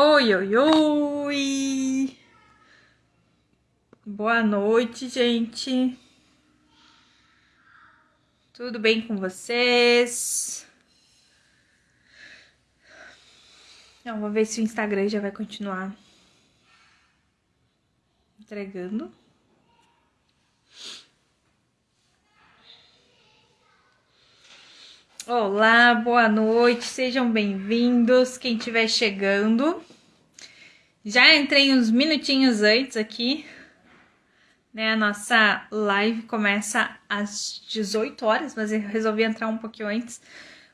Oi, oi, oi! Boa noite, gente. Tudo bem com vocês? Então, vou ver se o Instagram já vai continuar entregando. Olá, boa noite, sejam bem-vindos. Quem estiver chegando, já entrei uns minutinhos antes aqui, né? A nossa live começa às 18 horas, mas eu resolvi entrar um pouquinho antes,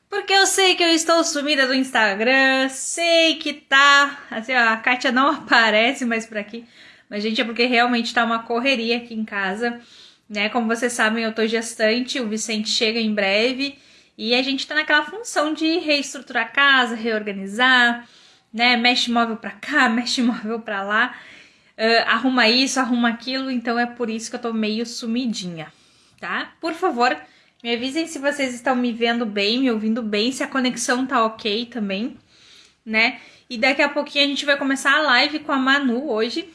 porque eu sei que eu estou sumida do Instagram, sei que tá. Assim, ó, a Kátia não aparece mais por aqui, mas, gente, é porque realmente tá uma correria aqui em casa, né? Como vocês sabem, eu tô gestante, o Vicente chega em breve. E a gente tá naquela função de reestruturar a casa, reorganizar, né? Mexe móvel para cá, mexe móvel para lá, uh, arruma isso, arruma aquilo. Então é por isso que eu tô meio sumidinha, tá? Por favor, me avisem se vocês estão me vendo bem, me ouvindo bem, se a conexão tá ok também, né? E daqui a pouquinho a gente vai começar a live com a Manu hoje.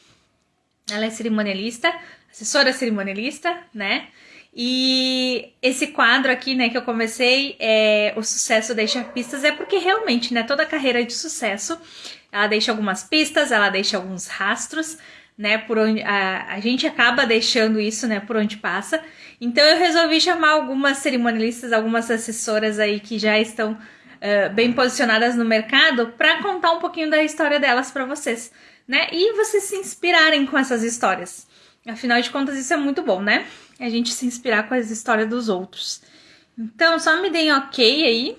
Ela é cerimonialista, assessora cerimonialista, né? E esse quadro aqui, né, que eu comecei, é, o sucesso deixa pistas, é porque realmente, né, toda carreira de sucesso, ela deixa algumas pistas, ela deixa alguns rastros, né, por onde a, a gente acaba deixando isso, né, por onde passa. Então eu resolvi chamar algumas cerimonialistas, algumas assessoras aí que já estão uh, bem posicionadas no mercado para contar um pouquinho da história delas para vocês, né, e vocês se inspirarem com essas histórias. Afinal de contas, isso é muito bom, né? A gente se inspirar com as histórias dos outros. Então, só me deem ok aí,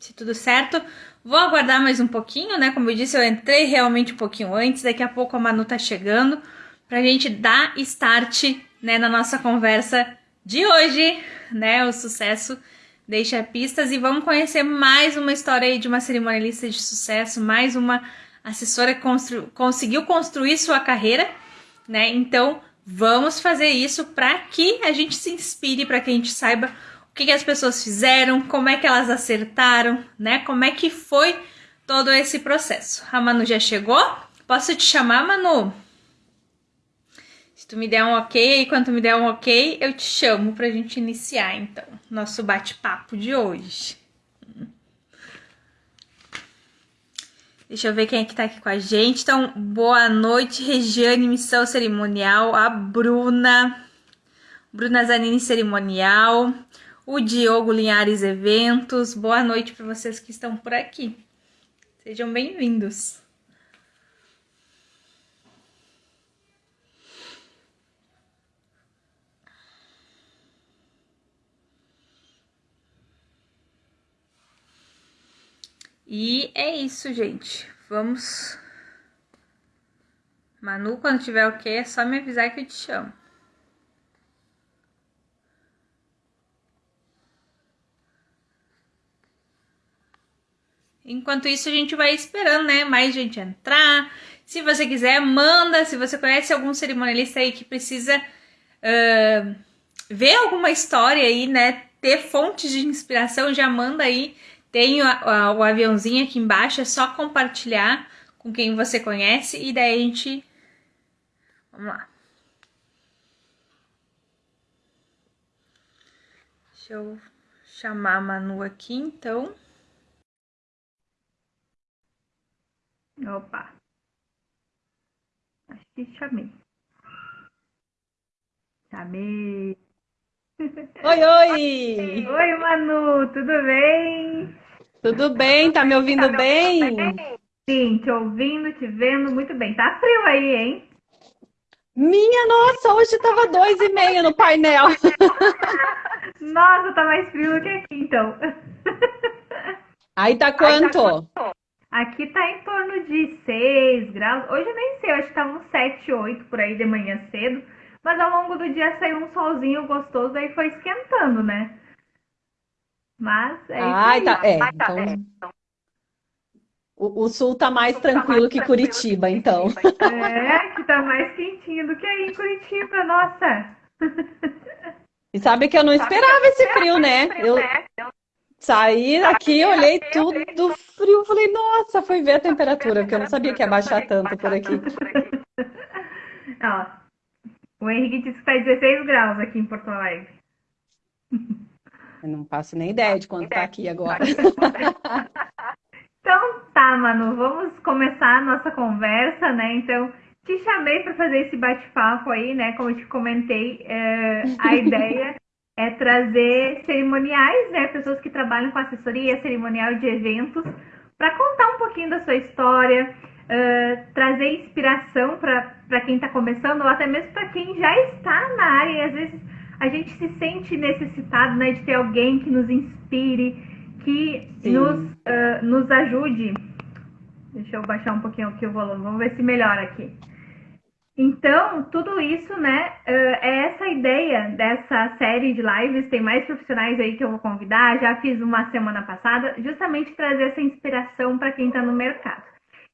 se tudo certo. Vou aguardar mais um pouquinho, né? Como eu disse, eu entrei realmente um pouquinho antes. Daqui a pouco a Manu tá chegando pra gente dar start, né, na nossa conversa de hoje, né? O sucesso deixa pistas e vamos conhecer mais uma história aí de uma cerimonialista de sucesso, mais uma assessora que constru conseguiu construir sua carreira né? Então, vamos fazer isso para que a gente se inspire, para que a gente saiba o que, que, as pessoas fizeram, como é que elas acertaram, né? Como é que foi todo esse processo. A Manu já chegou? Posso te chamar, Manu? Se tu me der um ok, quando tu me der um ok, eu te chamo pra gente iniciar, então, nosso bate-papo de hoje. Deixa eu ver quem é que tá aqui com a gente. Então, boa noite, Regiane, missão cerimonial, a Bruna, Bruna Zanini, cerimonial, o Diogo Linhares Eventos. Boa noite para vocês que estão por aqui. Sejam bem-vindos. E é isso, gente. Vamos. Manu, quando tiver ok, é só me avisar que eu te chamo. Enquanto isso, a gente vai esperando, né? Mais gente entrar. Se você quiser, manda. Se você conhece algum cerimonialista aí que precisa uh, ver alguma história aí, né? Ter fontes de inspiração, já manda aí tem o, o aviãozinho aqui embaixo, é só compartilhar com quem você conhece e daí a gente. Vamos lá. Deixa eu chamar a Manu aqui então. Opa! Acho que chamei. Chamei. Oi, oi! Oi, Manu, tudo bem? Tudo bem? Tá me ouvindo tá bem? bem? Sim, te ouvindo, te vendo muito bem. Tá frio aí, hein? Minha nossa, hoje tava dois e meio no painel. nossa, tá mais frio do que aqui, então. Aí tá quanto? Aqui tá em torno de 6 graus. Hoje eu nem sei, acho que tá uns 7, 8 por aí de manhã cedo. Mas ao longo do dia saiu um solzinho gostoso, aí foi esquentando, né? Mas é isso. Tá, é, tá, então... é. O, o, sul tá mais sul tranquilo tá mais que tranquilo Curitiba, que então. É, que tá mais quentinho do que aí em Curitiba, nossa. E sabe que eu não esperava esse frio, né? Eu saí daqui, olhei tudo frio, falei, nossa, fui ver a temperatura, porque eu não sabia que ia baixar tanto por aqui. Ó, o Henrique disse que está 16 graus aqui em Porto Alegre. Eu não faço nem ideia de quanto está aqui agora. Então tá, Manu, vamos começar a nossa conversa, né? Então, te chamei para fazer esse bate-papo aí, né? Como eu te comentei, é, a ideia é trazer cerimoniais, né? Pessoas que trabalham com assessoria cerimonial de eventos, para contar um pouquinho da sua história, uh, trazer inspiração para quem está começando, ou até mesmo para quem já está na área e às vezes a gente se sente necessitado né, de ter alguém que nos inspire, que nos, uh, nos ajude. Deixa eu baixar um pouquinho aqui o volume, vamos ver se melhora aqui. Então, tudo isso, né, é essa ideia dessa série de lives. Tem mais profissionais aí que eu vou convidar. Já fiz uma semana passada, justamente trazer essa inspiração para quem está no mercado.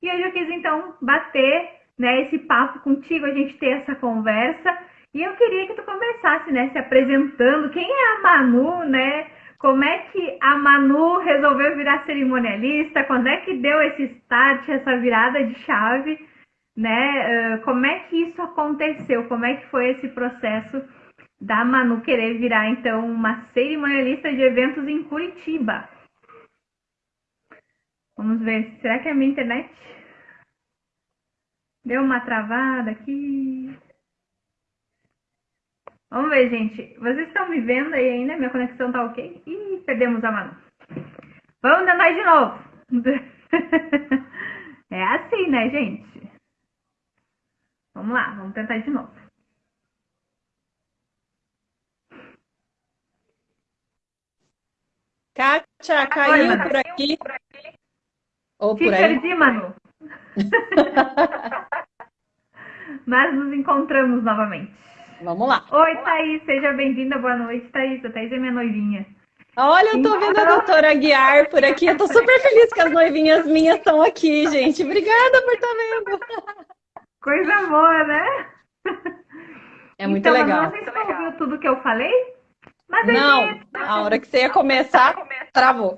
E hoje eu quis, então, bater né, esse papo contigo, a gente ter essa conversa. E eu queria que tu começasse, né, se apresentando. Quem é a Manu, né? Como é que a Manu resolveu virar cerimonialista? Quando é que deu esse start, essa virada de chave? Né? Uh, como é que isso aconteceu? Como é que foi esse processo da Manu querer virar, então, uma cerimonialista de eventos em Curitiba? Vamos ver, será que é a minha internet? Deu uma travada aqui. Vamos ver, gente. Vocês estão me vendo aí ainda? Minha conexão tá ok? Ih, perdemos a Manu. Vamos tentar de novo. é assim, né, gente? Vamos lá, vamos tentar de novo. Kátia, caiu Oi, por aqui. Ou Te por aí. perdi, Manu. Mas nos encontramos novamente. Vamos lá. Oi, Thaís, seja bem-vinda. Boa noite, Thaís. A Thaís é minha noivinha. Olha, eu tô então... vendo a doutora Guiar por aqui. Eu tô super feliz que as noivinhas minhas estão aqui, gente. Obrigada por estar tá vendo. Coisa boa, né? É muito então, legal. Não sei se você ouviu tudo que eu falei. Mas não, a, a hora que você ia começar, travou.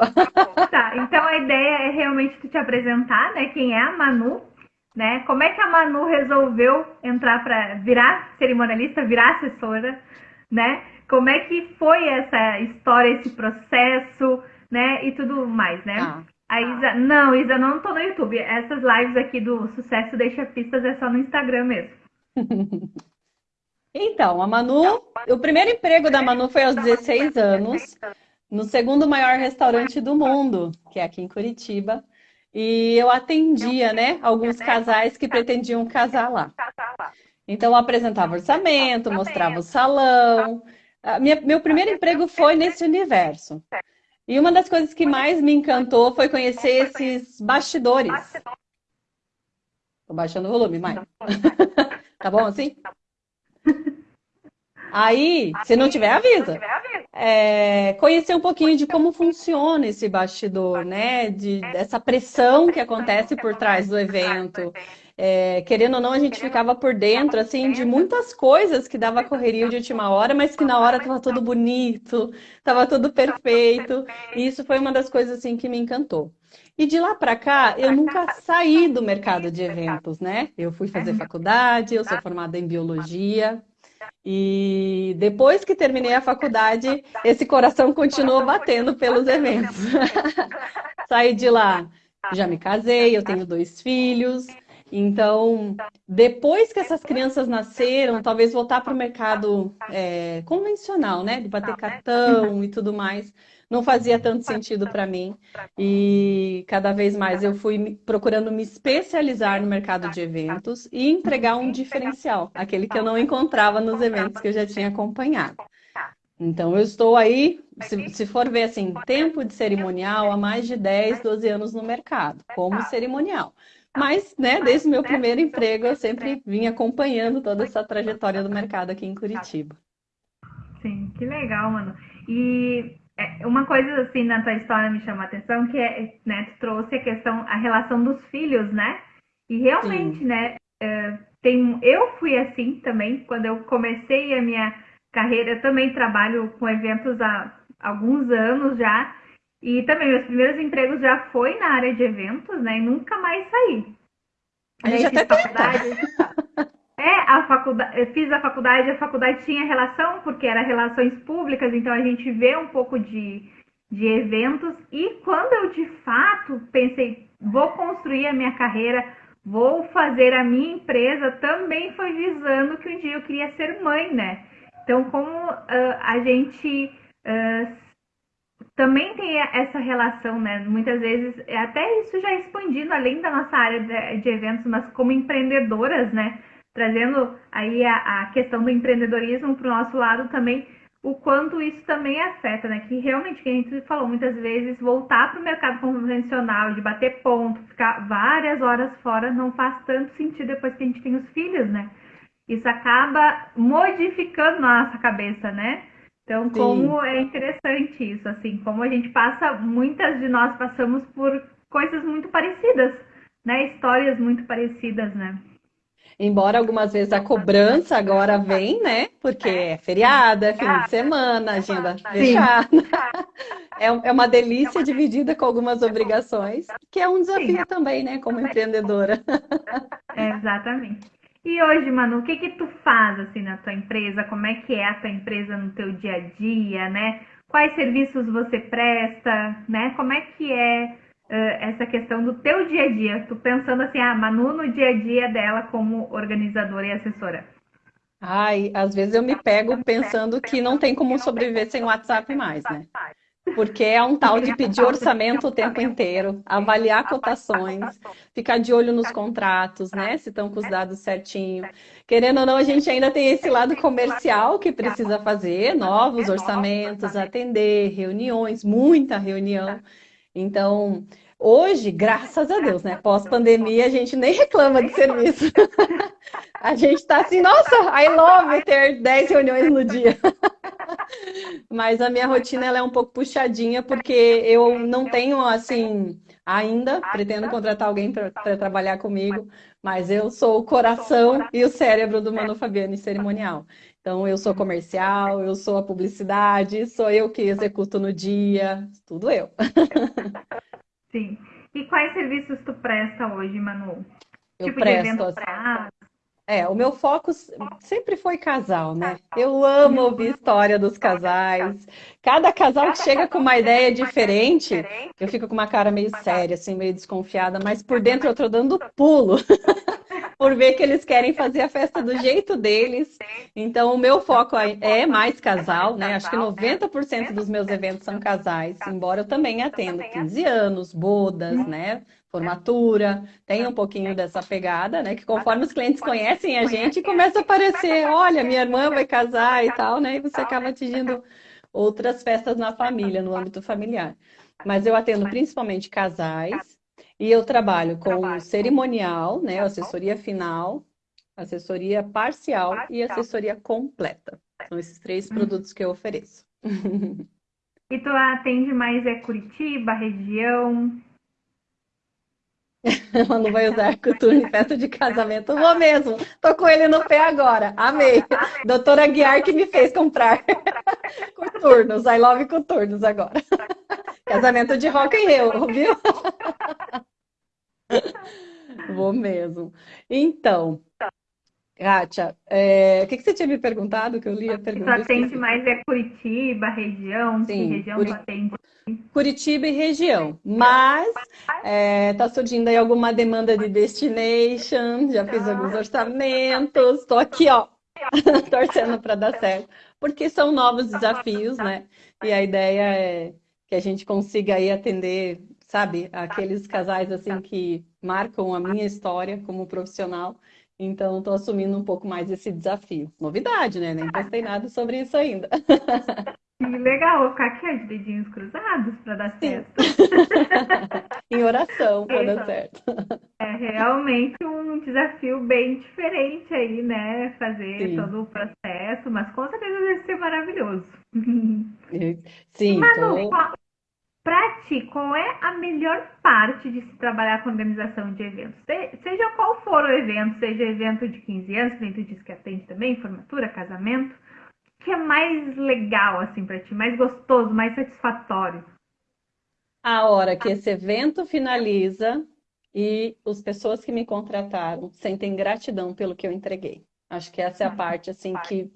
Tá, então a ideia é realmente te apresentar, né? Quem é a Manu né? Como é que a Manu resolveu entrar para virar cerimonialista, virar assessora, né? Como é que foi essa história, esse processo, né? E tudo mais, né? Ah. A Isa, não, Isa, não tô no YouTube. Essas lives aqui do Sucesso Deixa Pistas é só no Instagram mesmo. Então, a Manu, o primeiro emprego da Manu foi aos 16 anos, no segundo maior restaurante do mundo, que é aqui em Curitiba. E eu atendia, né, alguns casais que pretendiam casar lá. Então, eu apresentava orçamento, mostrava o salão. Minha, meu primeiro emprego foi nesse universo. E uma das coisas que mais me encantou foi conhecer esses bastidores. Tô baixando o volume, Mai. tá bom assim? Aí, se não tiver, avisa. É, conhecer um pouquinho de como funciona esse bastidor, né? De, dessa pressão que acontece por trás do evento. É, querendo ou não, a gente ficava por dentro, assim, de muitas coisas que dava correria de última hora, mas que na hora estava tudo bonito, estava tudo perfeito. E isso foi uma das coisas, assim, que me encantou. E de lá para cá, eu nunca saí do mercado de eventos, né? Eu fui fazer faculdade, eu sou formada em biologia, e depois que terminei a faculdade, esse coração continuou batendo pelos eventos. Saí de lá, já me casei, eu tenho dois filhos. Então, depois que essas crianças nasceram, talvez voltar para o mercado é, convencional, né? De bater cartão e tudo mais não fazia tanto sentido para mim. E cada vez mais eu fui procurando me especializar no mercado de eventos e entregar um diferencial, aquele que eu não encontrava nos eventos que eu já tinha acompanhado. Então, eu estou aí, se, se for ver assim, tempo de cerimonial, há mais de 10, 12 anos no mercado, como cerimonial. Mas, né, desde o meu primeiro emprego, eu sempre vim acompanhando toda essa trajetória do mercado aqui em Curitiba. Sim, que legal, mano. E uma coisa assim na tua história me chama a atenção que é, né, tu trouxe a questão, a relação dos filhos, né? E realmente, Sim. né, é, tem, eu fui assim também, quando eu comecei a minha carreira, eu também trabalho com eventos há alguns anos já, E também, meus primeiros empregos já foi na área de eventos, né? E nunca mais saí. A gente até faculdade. É, a faculdade, fiz a faculdade, a faculdade tinha relação, porque era relações públicas, então a gente vê um pouco de, de eventos. E quando eu de fato pensei, vou construir a minha carreira, vou fazer a minha empresa, também foi visando que um dia eu queria ser mãe, né? Então, como uh, a gente uh, também tem essa relação, né? Muitas vezes, até isso já expandindo além da nossa área de, de eventos, mas como empreendedoras, né? Trazendo aí a, a questão do empreendedorismo para o nosso lado também, o quanto isso também afeta, né? Que realmente, que a gente falou muitas vezes, voltar para o mercado convencional, de bater ponto, ficar várias horas fora, não faz tanto sentido depois que a gente tem os filhos, né? Isso acaba modificando nossa cabeça, né? Então, Sim. como é interessante isso, assim, como a gente passa, muitas de nós passamos por coisas muito parecidas, né? Histórias muito parecidas, né? Embora algumas vezes a cobrança agora vem, né? Porque é feriado, é fim de semana, agenda fechada. É, é uma delícia dividida com algumas obrigações, que é um desafio também, né? Como empreendedora. É, exatamente. E hoje, Manu, o que que tu faz assim na tua empresa? Como é que é a tua empresa no teu dia a dia, né? Quais serviços você presta, né? Como é que é essa questão do teu dia a dia? Tu pensando assim, ah, Manu no dia a dia dela como organizadora e assessora. Ai, às vezes eu me pego pensando que não tem como sobreviver sem WhatsApp mais, né? Porque é um tal de pedir orçamento o tempo inteiro, avaliar cotações, ficar de olho nos contratos, né? Se estão com os dados certinho. Querendo ou não, a gente ainda tem esse lado comercial que precisa fazer, novos orçamentos, atender, reuniões, muita reunião. Então, Hoje, graças a Deus, né? Pós-pandemia, a gente nem reclama de serviço. a gente está assim, nossa, I love ter 10 reuniões no dia. Mas a minha rotina ela é um pouco puxadinha, porque eu não tenho, assim, ainda, pretendo contratar alguém para trabalhar comigo, mas eu sou o coração e o cérebro do Manu Fabiane Cerimonial. Então, eu sou comercial, eu sou a publicidade, sou eu que executo no dia, tudo eu. Sim. E quais serviços tu presta hoje, Manu? Eu tipo presto. Assim, é, o meu foco sempre foi casal, né? Eu amo ouvir história dos casais. Cada casal que chega com uma ideia diferente, eu fico com uma cara meio séria, assim, meio desconfiada, mas por dentro eu tô dando pulo. por ver que eles querem fazer a festa do jeito deles. Então, o meu foco é mais casal, né? Acho que 90% dos meus eventos são casais, embora eu também atenda 15 anos, bodas, né? Formatura, tem um pouquinho dessa pegada, né? Que conforme os clientes conhecem a gente, começa a aparecer, olha, minha irmã vai casar e tal, né? E você acaba atingindo outras festas na família, no âmbito familiar. Mas eu atendo principalmente casais, e eu trabalho com cerimonial, né, assessoria final, assessoria parcial e assessoria completa. São esses três hum. produtos que eu ofereço. E tu atende mais é Curitiba, região? Ela não vai usar coturno em festa de casamento. Vou mesmo. Tô com ele no pé agora. Amei. Doutora Guiar que me fez comprar coturnos. I love coturnos agora. Casamento de rock and roll, viu? Vou mesmo. Então, Kátia, é... o que, que você tinha me perguntado que eu li a pergunta? Atende mais é Curitiba, região? Sim, região Curi... atende? Curitiba e região. Mas está é, tá surgindo aí alguma demanda de destination, já fiz alguns orçamentos, estou aqui, ó, torcendo para dar certo. Porque são novos desafios, né? E a ideia é que a gente consiga aí atender sabe? Aqueles casais assim que marcam a minha história como profissional. Então, estou assumindo um pouco mais esse desafio. Novidade, né? Nem postei nada sobre isso ainda. legal, vou ficar aqui de dedinhos cruzados para dar certo. em oração para dar certo. É realmente um desafio bem diferente aí, né? Fazer Sim. todo o processo, mas com certeza deve ser maravilhoso. Sim. Manu, tô... Para ti, qual é a melhor parte de se trabalhar com organização de eventos? Seja qual for o evento, seja evento de 15 anos, que tu disse que atende também, formatura, casamento, o que é mais legal assim para ti, mais gostoso, mais satisfatório? a hora que esse evento finaliza e as pessoas que me contrataram sentem gratidão pelo que eu entreguei. Acho que essa é a parte assim que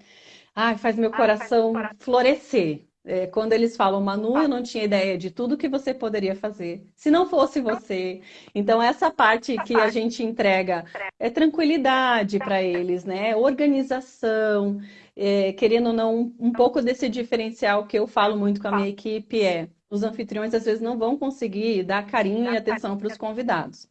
ai, faz meu coração florescer. É, quando eles falam, Manu, eu não tinha ideia de tudo que você poderia fazer, se não fosse você. Então, essa parte que a gente entrega é tranquilidade para eles, né? Organização, é, querendo ou não, um pouco desse diferencial que eu falo muito com a minha equipe é os anfitriões às vezes não vão conseguir dar carinho e atenção para os convidados.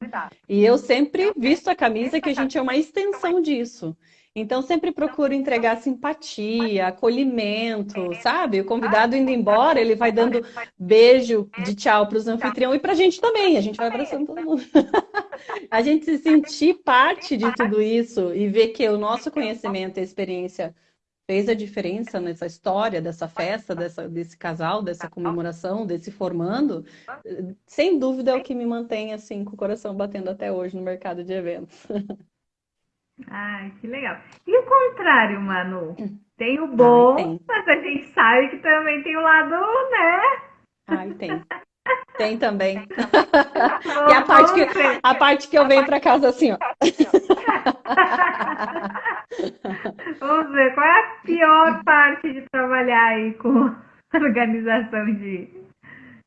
E eu sempre visto a camisa que a gente é uma extensão disso. Então, sempre procuro entregar simpatia, acolhimento, sabe? O convidado indo embora, ele vai dando beijo de tchau para os anfitriões e para a gente também. A gente vai abraçando todo mundo. a gente se sentir parte de tudo isso e ver que o nosso conhecimento e experiência fez a diferença nessa história dessa festa, dessa, desse casal, dessa comemoração, desse formando, sem dúvida é o que me mantém assim com o coração batendo até hoje no mercado de eventos. Ai, que legal. E o contrário, Manu? Tem o bom, Ai, tem. mas a gente sabe que também tem o lado, né? Ai, tem. Tem também. e a parte, que, a parte que eu venho para casa assim, ó. Vamos ver, qual é a pior parte de trabalhar aí com organização de,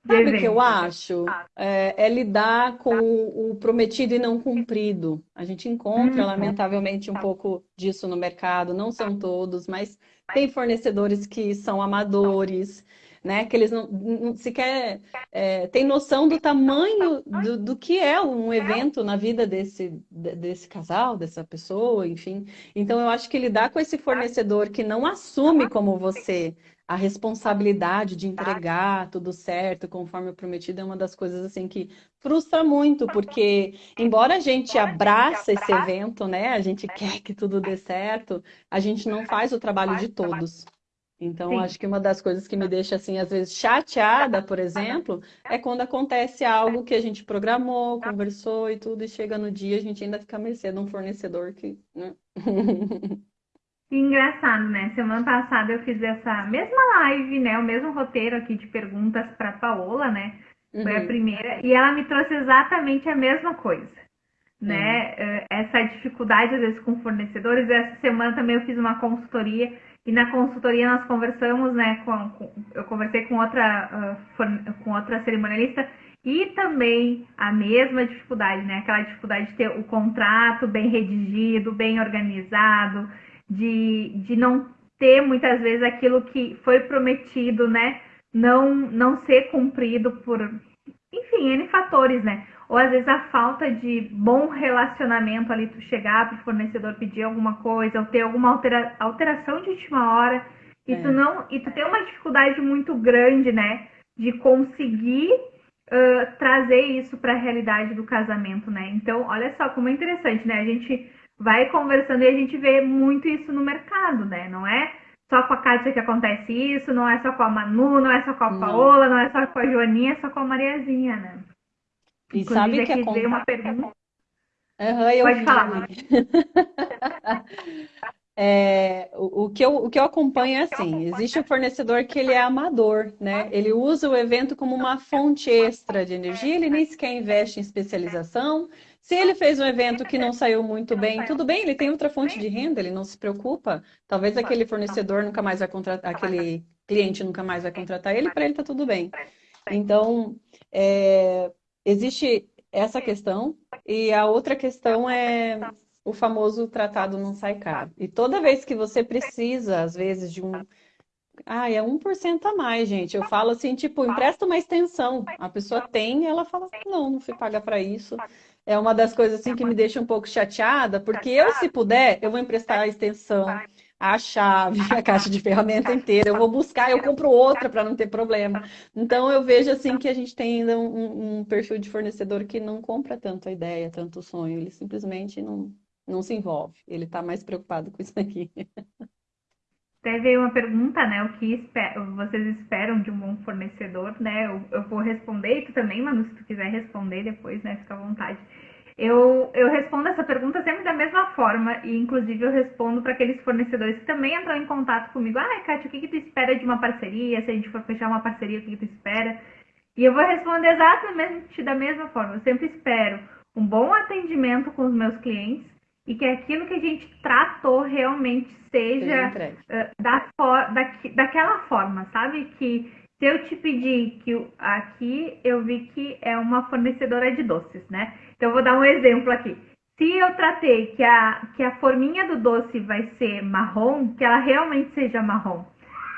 Sabe o que eu acho? É, é, lidar com o prometido e não cumprido. A gente encontra, uhum. lamentavelmente, um pouco disso no mercado. Não são todos, mas tem fornecedores que são amadores, né? Que eles não, não sequer é, têm noção do tamanho do, do, que é um evento na vida desse, desse casal, dessa pessoa, enfim. Então, eu acho que lidar com esse fornecedor que não assume como você a responsabilidade de entregar tudo certo, conforme prometido, é uma das coisas assim que frustra muito, porque embora a gente abraça esse evento, né, a gente quer que tudo dê certo, a gente não faz o trabalho de todos. Então, Sim. acho que uma das coisas que me deixa, assim, às vezes chateada, por exemplo, é quando acontece algo que a gente programou, conversou e tudo, e chega no dia, a gente ainda fica a mercê de um fornecedor que. Né? engraçado, né? Semana passada eu fiz essa mesma live, né? O mesmo roteiro aqui de perguntas para Paola, né? Foi uhum. a primeira. E ela me trouxe exatamente a mesma coisa, né? Uhum. Essa dificuldade, às vezes, com fornecedores. Essa semana também eu fiz uma consultoria. E na consultoria nós conversamos, né? Com, com eu conversei com outra, uh, com outra cerimonialista e também a mesma dificuldade, né? Aquela dificuldade de ter o contrato bem redigido, bem organizado, de, de não ter muitas vezes aquilo que foi prometido, né? Não, não ser cumprido por, enfim, N fatores, né? Ou às vezes a falta de bom relacionamento ali, tu chegar para o fornecedor pedir alguma coisa, ou ter alguma altera, alteração de última hora, e é. tu não. E tu tem uma dificuldade muito grande, né? De conseguir uh, trazer isso para a realidade do casamento, né? Então, olha só como é interessante, né? A gente vai conversando e a gente vê muito isso no mercado, né? Não é só com a Kátia que acontece isso, não é só com a Manu, não é só com a Paola, não é só com a Joaninha, é só com a Mariazinha, né? E Inclusive, sabe que aqui veio uma pergunta. Uhum, Pode falar. É, o, o, que eu, o que eu acompanho é assim, existe um fornecedor que ele é amador, né? Ele usa o evento como uma fonte extra de energia, ele nem sequer investe em especialização, se ele fez um evento que não saiu muito bem, tudo bem, ele tem outra fonte de renda, ele não se preocupa. Talvez aquele fornecedor nunca mais vai contratar, aquele cliente nunca mais vai contratar ele, para ele está tudo bem. Então, é, existe essa questão, e a outra questão é o famoso tratado não sai caro. E toda vez que você precisa, às vezes, de um. Ah, é 1% a mais, gente. Eu falo assim, tipo, empresta uma extensão. A pessoa tem, ela fala, não, não fui pagar para isso é uma das coisas assim que me deixa um pouco chateada, porque eu, se puder, eu vou emprestar a extensão, a chave, a caixa de ferramenta inteira, eu vou buscar, eu compro outra para não ter problema. Então eu vejo assim que a gente tem ainda um, um, perfil de fornecedor que não compra tanto a ideia, tanto o sonho, ele simplesmente não, não se envolve, ele está mais preocupado com isso aqui. Veio uma pergunta, né? O que esper vocês esperam de um bom fornecedor, né? Eu, eu, vou responder e tu também, Manu, se tu quiser responder depois, né? Fica à vontade. Eu, eu respondo essa pergunta sempre da mesma forma, e inclusive eu respondo para aqueles fornecedores que também entram em contato comigo. Ah, Kátia, o que, que tu espera de uma parceria? Se a gente for fechar uma parceria, o que, que tu espera? E eu vou responder exatamente da mesma forma. Eu sempre espero um bom atendimento com os meus clientes e que aquilo que a gente tratou realmente seja uh, da for da, daquela forma, sabe? Que se eu te pedir que aqui eu vi que é uma fornecedora de doces, né? Então eu vou dar um exemplo aqui. Se eu tratei que a, que a forminha do doce vai ser marrom, que ela realmente seja marrom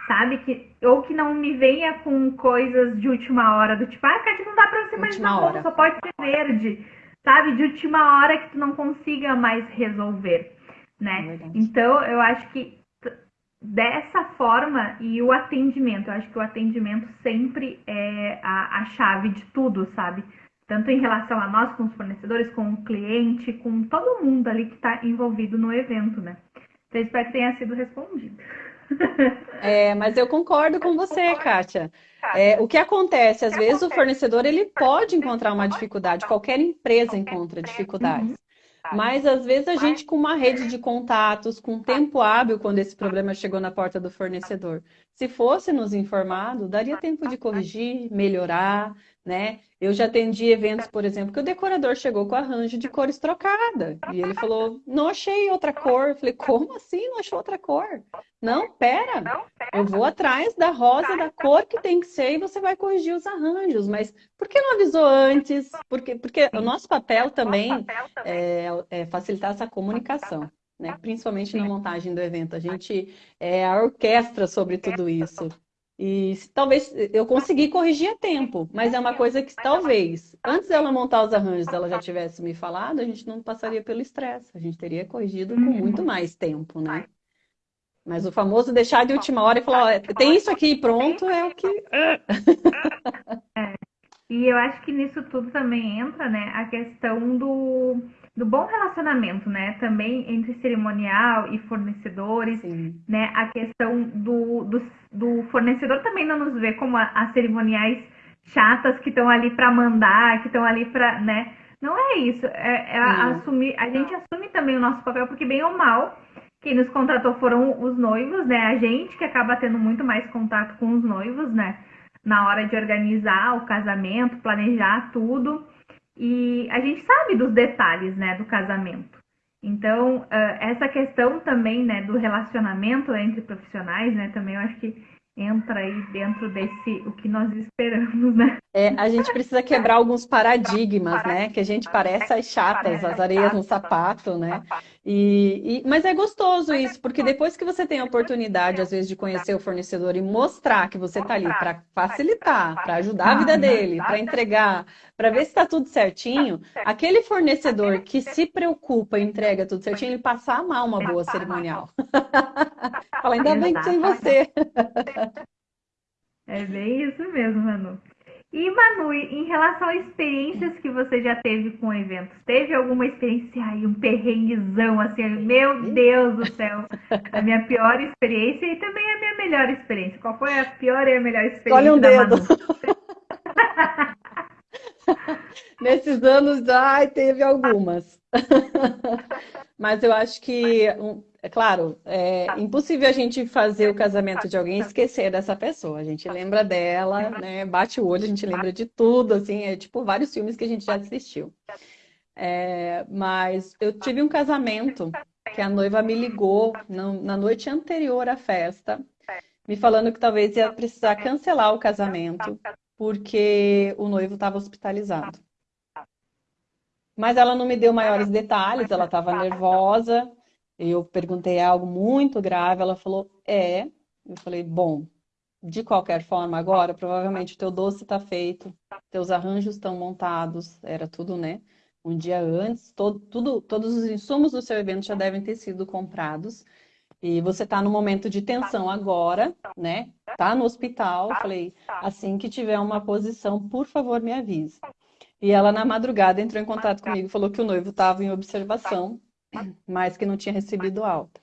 sabe? Que, ou que não me venha com coisas de última hora, do tipo, ah, Kátia, não dá pra você mais marrom, só pode ser verde, sabe? De última hora que tu não consiga mais resolver, né? É então, eu acho que dessa forma e o atendimento, eu acho que o atendimento sempre é a, a chave de tudo, sabe? Tanto em relação a nós, com os fornecedores, com o cliente, com todo mundo ali que está envolvido no evento, né? Então, espero que tenha sido respondido. É, mas eu concordo com você, Kátia. É, o que acontece, às vezes o fornecedor ele pode encontrar uma dificuldade, qualquer empresa encontra dificuldades. Uhum. Mas às vezes a gente com uma rede de contatos, com tempo hábil quando esse problema chegou na porta do fornecedor, se fosse nos informado, daria tempo de corrigir, melhorar, né? Eu já atendi eventos, por exemplo, que o decorador chegou com arranjo de cores trocada. E ele falou, não achei outra cor. Eu falei, como assim não achou outra cor? Não, pera. Eu vou atrás da rosa, da cor que tem que ser, e você vai corrigir os arranjos. Mas por que não avisou antes? Porque, porque o nosso papel também é, é facilitar essa comunicação. Né? Principalmente na montagem do evento. A gente é a orquestra sobre tudo isso. E talvez eu consegui corrigir a tempo, mas é uma coisa que talvez, antes dela montar os arranjos, ela já tivesse me falado, a gente não passaria pelo estresse. A gente teria corrigido com muito mais tempo, né? Mas o famoso deixar de última hora e falar, ó, tem isso aqui pronto, é o que. É. E eu acho que nisso tudo também entra, né, a questão do do bom relacionamento, né? Também entre cerimonial e fornecedores, Sim. né? A questão do, do, do, fornecedor também não nos vê como as cerimoniais chatas que estão ali para mandar, que estão ali para, né? Não é isso. É, é assumir, a gente assume também o nosso papel, porque bem ou mal, quem nos contratou foram os noivos, né? A gente que acaba tendo muito mais contato com os noivos, né? Na hora de organizar o casamento, planejar tudo. E a gente sabe dos detalhes, né, do casamento. Então, essa questão também, né, do relacionamento entre profissionais, né, também eu acho que entra aí dentro desse o que nós esperamos, né? É, a gente precisa quebrar alguns paradigmas, né? Que a gente parece as chatas, as areias no sapato, né? E, e, mas é gostoso isso, porque depois que você tem a oportunidade, às vezes, de conhecer o fornecedor e mostrar que você está ali para facilitar, para ajudar a vida dele, para entregar, para ver se está tudo certinho, aquele fornecedor que se preocupa e entrega tudo certinho, ele passa a amar uma boa cerimonial. Fala, ainda bem que tem você. É bem isso mesmo, Manu. E Manu, em relação a experiências que você já teve com eventos, teve alguma experiência aí, um perrenguezão, assim, meu Deus do céu, a minha pior experiência e também a minha melhor experiência. Qual foi a pior e a melhor experiência Olha um dedo. Nesses anos, ai, teve algumas. Mas eu acho que é claro, é tá. impossível a gente fazer o casamento de alguém e esquecer dessa pessoa. A gente lembra dela, né? Bate o olho, a gente lembra de tudo, assim, é tipo vários filmes que a gente já assistiu. É, mas eu tive um casamento que a noiva me ligou na noite anterior à festa, me falando que talvez ia precisar cancelar o casamento porque o noivo estava hospitalizado. Mas ela não me deu maiores detalhes, ela estava nervosa, eu perguntei algo muito grave, ela falou, é. Eu falei, bom, de qualquer forma, agora, provavelmente o teu doce está feito, teus arranjos estão montados, era tudo, né? Um dia antes, todo, tudo, todos os insumos do seu evento já devem ter sido comprados. E você está no momento de tensão agora, né? Tá no hospital. Falei, assim que tiver uma posição, por favor, me avise. E ela, na madrugada, entrou em contato comigo e falou que o noivo estava em observação mas que não tinha recebido alta.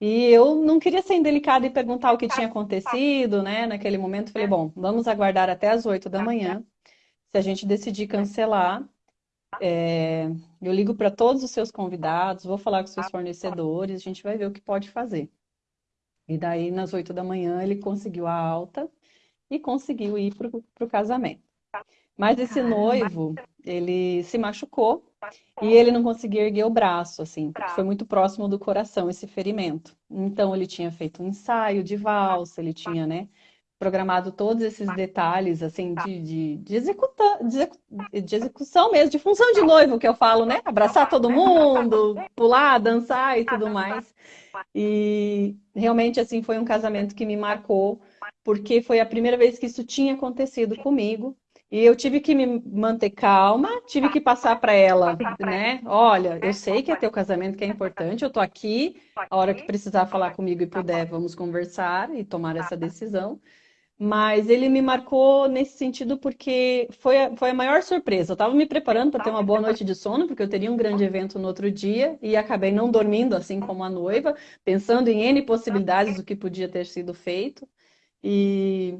E eu não queria ser indelicada e perguntar o que tinha acontecido, né? Naquele momento, falei, bom, vamos aguardar até as 8 da manhã. Se a gente decidir cancelar, é, eu ligo para todos os seus convidados, vou falar com os seus fornecedores, a gente vai ver o que pode fazer. E daí, nas 8 da manhã, ele conseguiu a alta e conseguiu ir para o casamento. Mas esse noivo, ele se machucou e ele não conseguia erguer o braço, assim, porque foi muito próximo do coração esse ferimento. Então ele tinha feito um ensaio de valsa, ele tinha, né, programado todos esses detalhes, assim, de, de, de, executa, de, de execução mesmo, de função de noivo, que eu falo, né? Abraçar todo mundo, pular, dançar e tudo mais. E realmente, assim, foi um casamento que me marcou, porque foi a primeira vez que isso tinha acontecido comigo. E eu tive que me manter calma, tive que passar para ela, né? Olha, eu sei que é teu casamento que é importante, eu tô aqui, a hora que precisar falar comigo e puder, vamos conversar e tomar essa decisão. Mas ele me marcou nesse sentido porque foi a, foi a maior surpresa. Eu estava me preparando para ter uma boa noite de sono, porque eu teria um grande evento no outro dia, e acabei não dormindo assim como a noiva, pensando em N possibilidades do que podia ter sido feito. E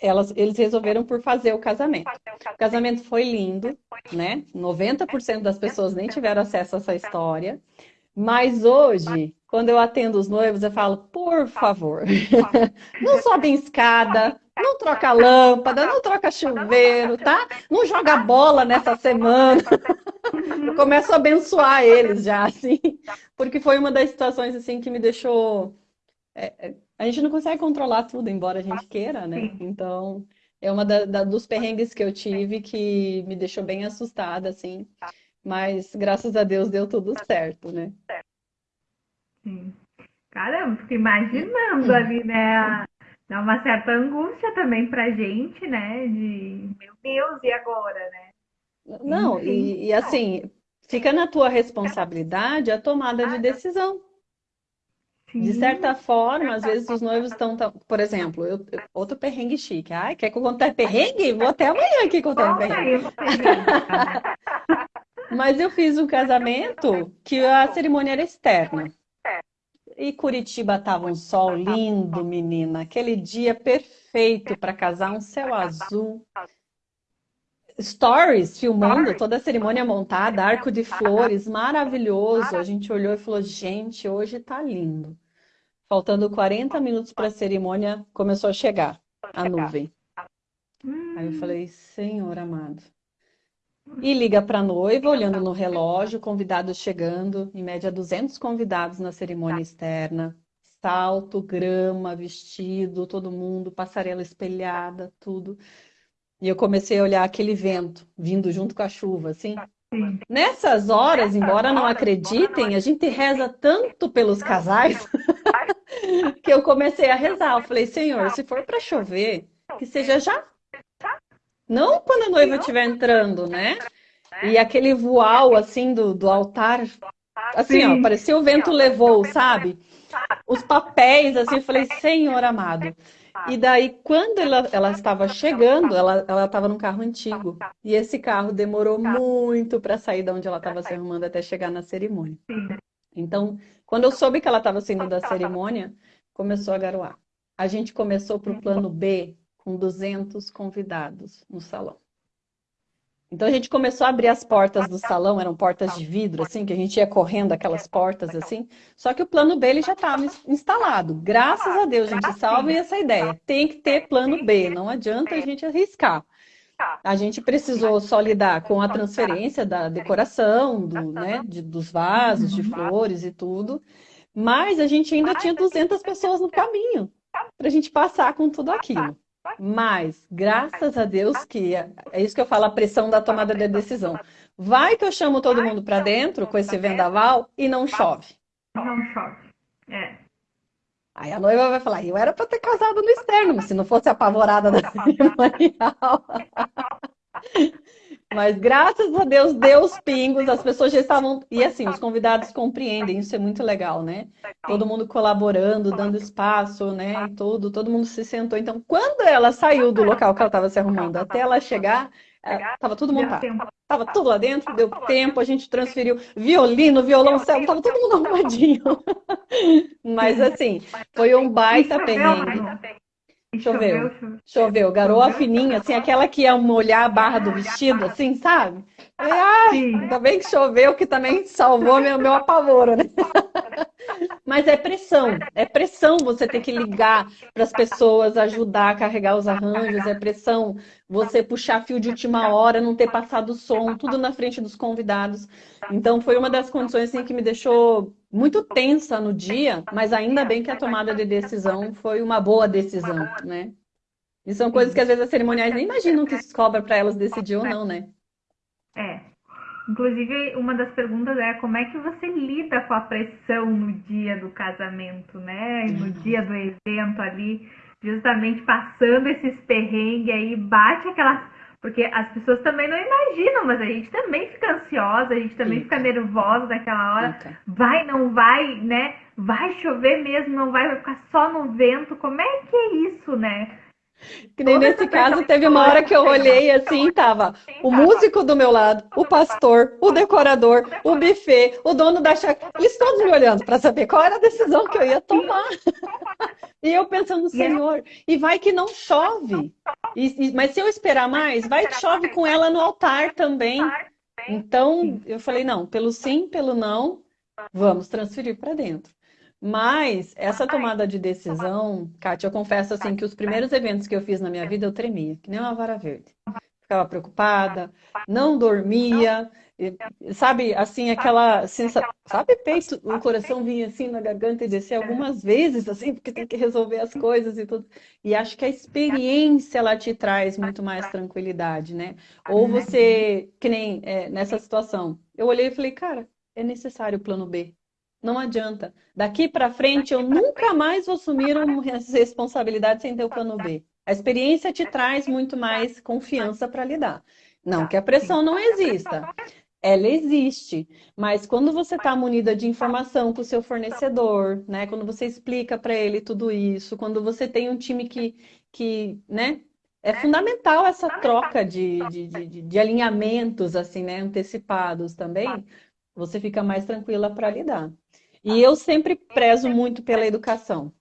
elas, eles resolveram por fazer o casamento. O casamento foi lindo, né? 90% das pessoas nem tiveram acesso a essa história. Mas hoje, quando eu atendo os noivos, eu falo, por favor, não sobe em escada, não troca lâmpada, não troca chuveiro, tá? Não joga bola nessa semana. Eu começo a abençoar eles já, assim, porque foi uma das situações, assim, que me deixou... É, é a gente não consegue controlar tudo, embora a gente queira, né? Então, é uma da, da, dos perrengues que eu tive que me deixou bem assustada, assim. Mas, graças a Deus, deu tudo certo, né? Sim. Caramba, fico imaginando ali, né? Dá uma certa angústia também pra gente, né? De, meu Deus, e agora, né? Não, e, e assim, fica na tua responsabilidade a tomada de decisão. De certa forma, às vezes os noivos estão, por exemplo, eu, outro perrengue chique. Ai, quer que eu conte perrengue? Vou até amanhã aqui contar perrengue. Mas eu fiz um casamento que a cerimônia era externa. E Curitiba estava um sol lindo, menina. Aquele dia perfeito para casar, um céu azul. Stories filmando toda a cerimônia montada, arco de flores, maravilhoso. A gente olhou e falou: gente, hoje está lindo. Faltando 40 minutos para a cerimônia, começou a chegar a nuvem. Aí eu falei: Senhor amado. E liga para a noiva, olhando no relógio, convidados chegando, em média 200 convidados na cerimônia externa. Salto, grama, vestido, todo mundo, passarela espelhada, tudo. E eu comecei a olhar aquele vento vindo junto com a chuva, assim. Nessas horas, embora não acreditem, a gente reza tanto pelos casais que eu comecei a rezar. Eu falei, Senhor, se for para chover, que seja já não quando a noiva estiver entrando, né? E aquele voal, assim, do, do altar. Assim, Sim. ó, parecia o vento levou, sabe? Os papéis, assim, eu falei, Senhor amado. E daí, quando ela, ela estava chegando, ela, estava num carro antigo. E esse carro demorou muito para sair de onde ela estava se arrumando até chegar na cerimônia. Então, quando eu soube que ela estava saindo da cerimônia, começou a garoar. A gente começou para o plano B, com 200 convidados no salão. Então a gente começou a abrir as portas do salão, eram portas de vidro, assim, que a gente ia correndo aquelas portas, assim. Só que o plano B ele já estava instalado. Graças a Deus, gente, salve essa ideia. Tem que ter plano B, não adianta a gente arriscar. A gente precisou só lidar com a transferência da decoração, do, né, de, dos vasos, de flores e tudo. Mas a gente ainda tinha 200 pessoas no caminho para a gente passar com tudo aquilo. Mas, graças a Deus que é, é isso que eu falo, a pressão da tomada de decisão. Vai que eu chamo todo mundo para dentro com esse vendaval e não chove. Não chove. É. Aí a noiva vai falar, eu era para ter casado no externo, se não fosse apavorada da cerimonial. Mas graças a Deus, deu os pingos, as pessoas já estavam. E assim, os convidados compreendem, isso é muito legal, né? Todo mundo colaborando, dando espaço, né? E tudo, todo mundo se sentou. Então, quando ela saiu do local que ela estava se arrumando até ela chegar, estava tudo montado. Estava tudo lá dentro, deu tempo, a gente transferiu violino, violoncelo, estava todo mundo arrumadinho. Mas assim, foi um baita perrengue. Choveu, choveu, garoa fininha, assim, aquela que ia molhar a barra do vestido, assim, sabe? Falei, ah, ainda bem que choveu, que também salvou meu, meu apavoro, né? Mas é pressão, é pressão você ter que ligar para as pessoas, ajudar a carregar os arranjos, é pressão você puxar fio de última hora, não ter passado o som, tudo na frente dos convidados. Então foi uma das condições assim, que me deixou muito tensa no dia, mas ainda bem que a tomada de decisão foi uma boa decisão, né? E são coisas que às vezes as cerimoniais nem imaginam que se cobra para elas decidir ou não, né? É, Inclusive, uma das perguntas é como é que você lida com a pressão no dia do casamento, né? No uhum. dia do evento ali, justamente passando esses perrengues aí, bate aquelas. Porque as pessoas também não imaginam, mas a gente também fica ansiosa, a gente também fica, fica nervosa naquela hora. Fica. Vai, não vai, né? Vai chover mesmo, não vai, vai ficar só no vento. Como é que é isso, né? Que nem nesse caso, teve uma hora que eu olhei assim, tava o músico do meu lado, o pastor, o decorador, o buffet, o dono da chácara, eles todos me olhando para saber qual era a decisão que eu ia tomar. E eu pensando, Senhor, e vai que não chove. E, e, mas se eu esperar mais, vai que chove com ela no altar também. Então, eu falei, não, pelo sim, pelo não, vamos transferir para dentro. Mas essa tomada de decisão, Kátia, eu confesso assim que os primeiros eventos que eu fiz na minha vida eu tremia, que nem uma vara verde. Ficava preocupada, não dormia, sabe, assim, aquela sensação, sabe, peito, o coração vinha assim na garganta e descia algumas vezes, assim, porque tem que resolver as coisas e tudo. E acho que a experiência, ela te traz muito mais tranquilidade, né? Ou você, que nem é, nessa situação, eu olhei e falei, cara, é necessário o plano B. Não adianta. Daqui para frente, eu nunca mais vou assumir uma responsabilidade sem ter o plano B. A experiência te traz muito mais confiança para lidar. Não que a pressão não exista. Ela existe, mas quando você está munida de informação com o seu fornecedor, né? Quando você explica para ele tudo isso, quando você tem um time que, que né? É fundamental essa troca de, de, de, de alinhamentos, assim, né? Antecipados também, você fica mais tranquila para lidar. E eu sempre prezo muito pela educação.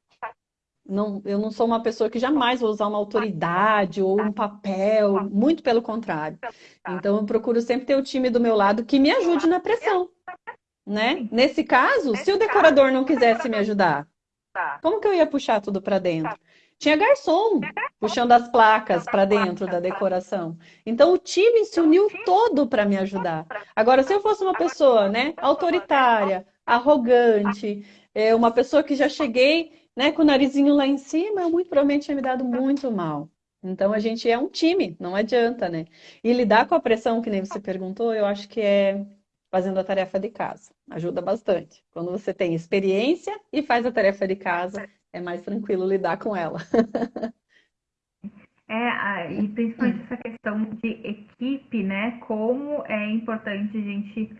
Não, eu não sou uma pessoa que jamais vou usar uma autoridade ou um papel, muito pelo contrário. Então eu procuro sempre ter o time do meu lado que me ajude na pressão. Né? Nesse caso, se o decorador não quisesse me ajudar, como que eu ia puxar tudo para dentro? Tinha garçom puxando as placas para dentro da decoração. Então o time se uniu todo para me ajudar. Agora, se eu fosse uma pessoa, né, autoritária, arrogante, é, uma pessoa que já cheguei né, com o narizinho lá em cima, muito provavelmente tinha me dado muito mal. Então a gente é um time, não adianta, né? E lidar com a pressão, que nem você perguntou, eu acho que é fazendo a tarefa de casa. Ajuda bastante. Quando você tem experiência e faz a tarefa de casa, é mais tranquilo lidar com ela. É, e principalmente essa questão de equipe, né? Como é importante a gente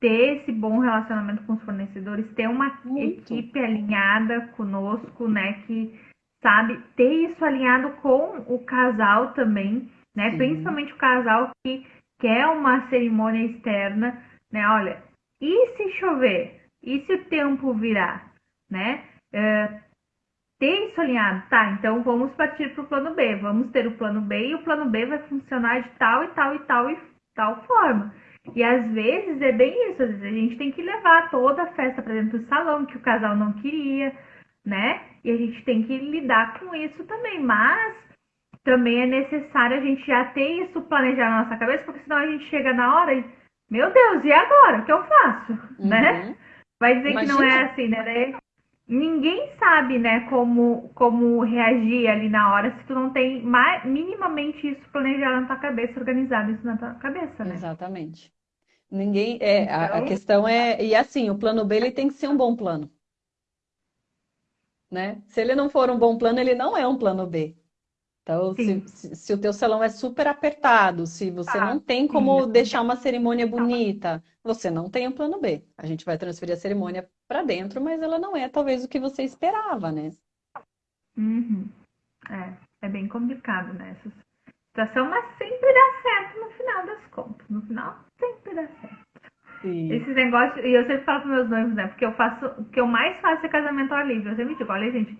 ter esse bom relacionamento com os fornecedores, ter uma Muito. equipe alinhada conosco, né? Que sabe ter isso alinhado com o casal também, né? Sim. Principalmente o casal que quer uma cerimônia externa, né? Olha, e se chover? E se o tempo virar, né? É, ter isso alinhado, tá? Então vamos partir para o plano B. Vamos ter o plano B e o plano B vai funcionar de tal e tal e tal e tal forma. E às vezes é bem isso, às vezes a gente tem que levar toda a festa para dentro do salão que o casal não queria, né? E a gente tem que lidar com isso também, mas também é necessário a gente já ter isso planejado na nossa cabeça, porque senão a gente chega na hora e, meu Deus, e agora? O que eu faço? Uhum. Né? Vai dizer Imagina. que não é assim, né? Ninguém sabe, né, como, como reagir ali na hora se tu não tem mais, minimamente isso planejado na tua cabeça, organizado isso na tua cabeça, né? Exatamente. Ninguém. É, então... a, a, então questão é. E assim, o plano B ele tem que ser um bom plano. Né? Se ele não for um bom plano, ele não é um plano B. Então, se, se, se, o teu salão é super apertado, se você ah, não tem como sim. deixar uma cerimônia bonita, você não tem um plano B. A gente vai transferir a cerimônia para dentro, mas ela não é talvez o que você esperava, né? Uhum. É, é bem complicado, né? Essa situação, mas sempre dá certo no final das contas. No final, sempre dá certo. Sim. Esses negócios, e eu sempre falo para meus noivos, né? Porque eu faço, o que eu mais faço é casamento ao livre. Eu sempre digo, olha, gente,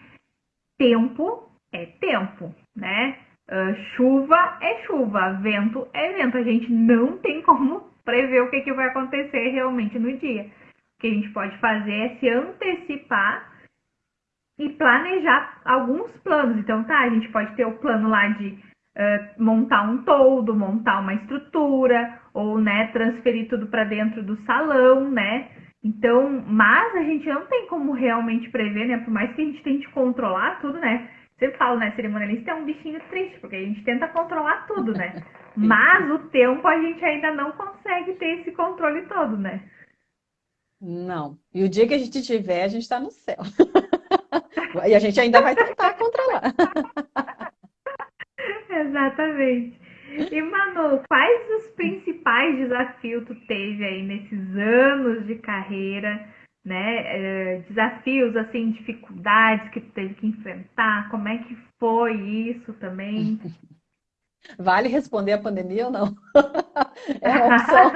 tempo é tempo, né? Uh, chuva é chuva, vento é vento. A gente não tem como prever o que, que vai acontecer realmente no dia. que a gente pode fazer é se antecipar e planejar alguns planos. Então, tá, a gente pode ter o plano lá de uh, montar um todo, montar uma estrutura, ou, né, transferir tudo para dentro do salão, né? Então, mas a gente não tem como realmente prever, né? Por mais que a gente tente controlar tudo, né? Sempre falo, né? Cerimonialista é um bichinho triste, porque a gente tenta controlar tudo, né? Mas o tempo a gente ainda não consegue ter esse controle todo, né? Não. E o dia que a gente tiver, a gente está no céu. e a gente ainda vai tentar controlar. Exatamente. E Manu, quais os principais desafios tu teve aí nesses anos de carreira, né? É, desafios, assim, dificuldades que tu teve que enfrentar, como é que foi isso também? Vale responder a pandemia ou não? É uma opção.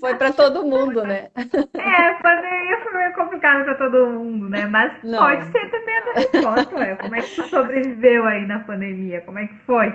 Foi para todo mundo, né? É, pandemia foi meio complicado para todo mundo, né? Mas não. pode ser também a resposta. Como é que tu sobreviveu aí na pandemia? Como é que foi?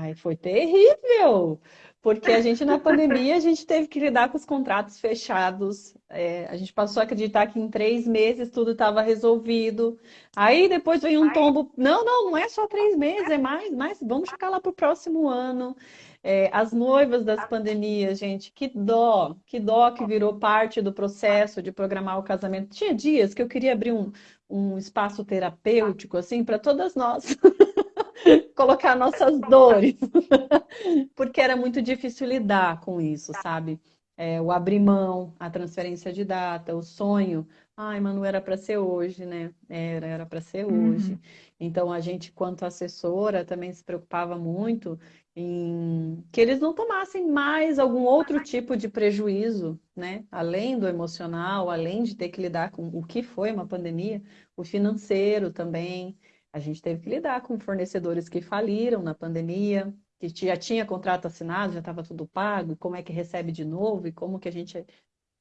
Ai, foi terrível! Porque a gente, na pandemia, a gente teve que lidar com os contratos fechados. É, a gente passou a acreditar que em três meses tudo estava resolvido. Aí depois veio um tombo. Não, não, não é só três meses, é mais, mais. Vamos ficar lá para o próximo ano. É, as noivas das pandemias, gente, que dó, que dó que virou parte do processo de programar o casamento. Tinha dias que eu queria abrir um, um espaço terapêutico, assim, para todas nós. colocar nossas dores, porque era muito difícil lidar com isso, sabe? É, o abrir mão, a transferência de data, o sonho. Ai, Manu, era para ser hoje, né? Era, era para ser hoje. Uhum. Então, a gente, quanto assessora, também se preocupava muito em que eles não tomassem mais algum outro tipo de prejuízo, né? Além do emocional, além de ter que lidar com o que foi uma pandemia, o financeiro também. A gente teve que lidar com fornecedores que faliram na pandemia, que já tinha contrato assinado, já estava tudo pago, como é que recebe de novo e como que a gente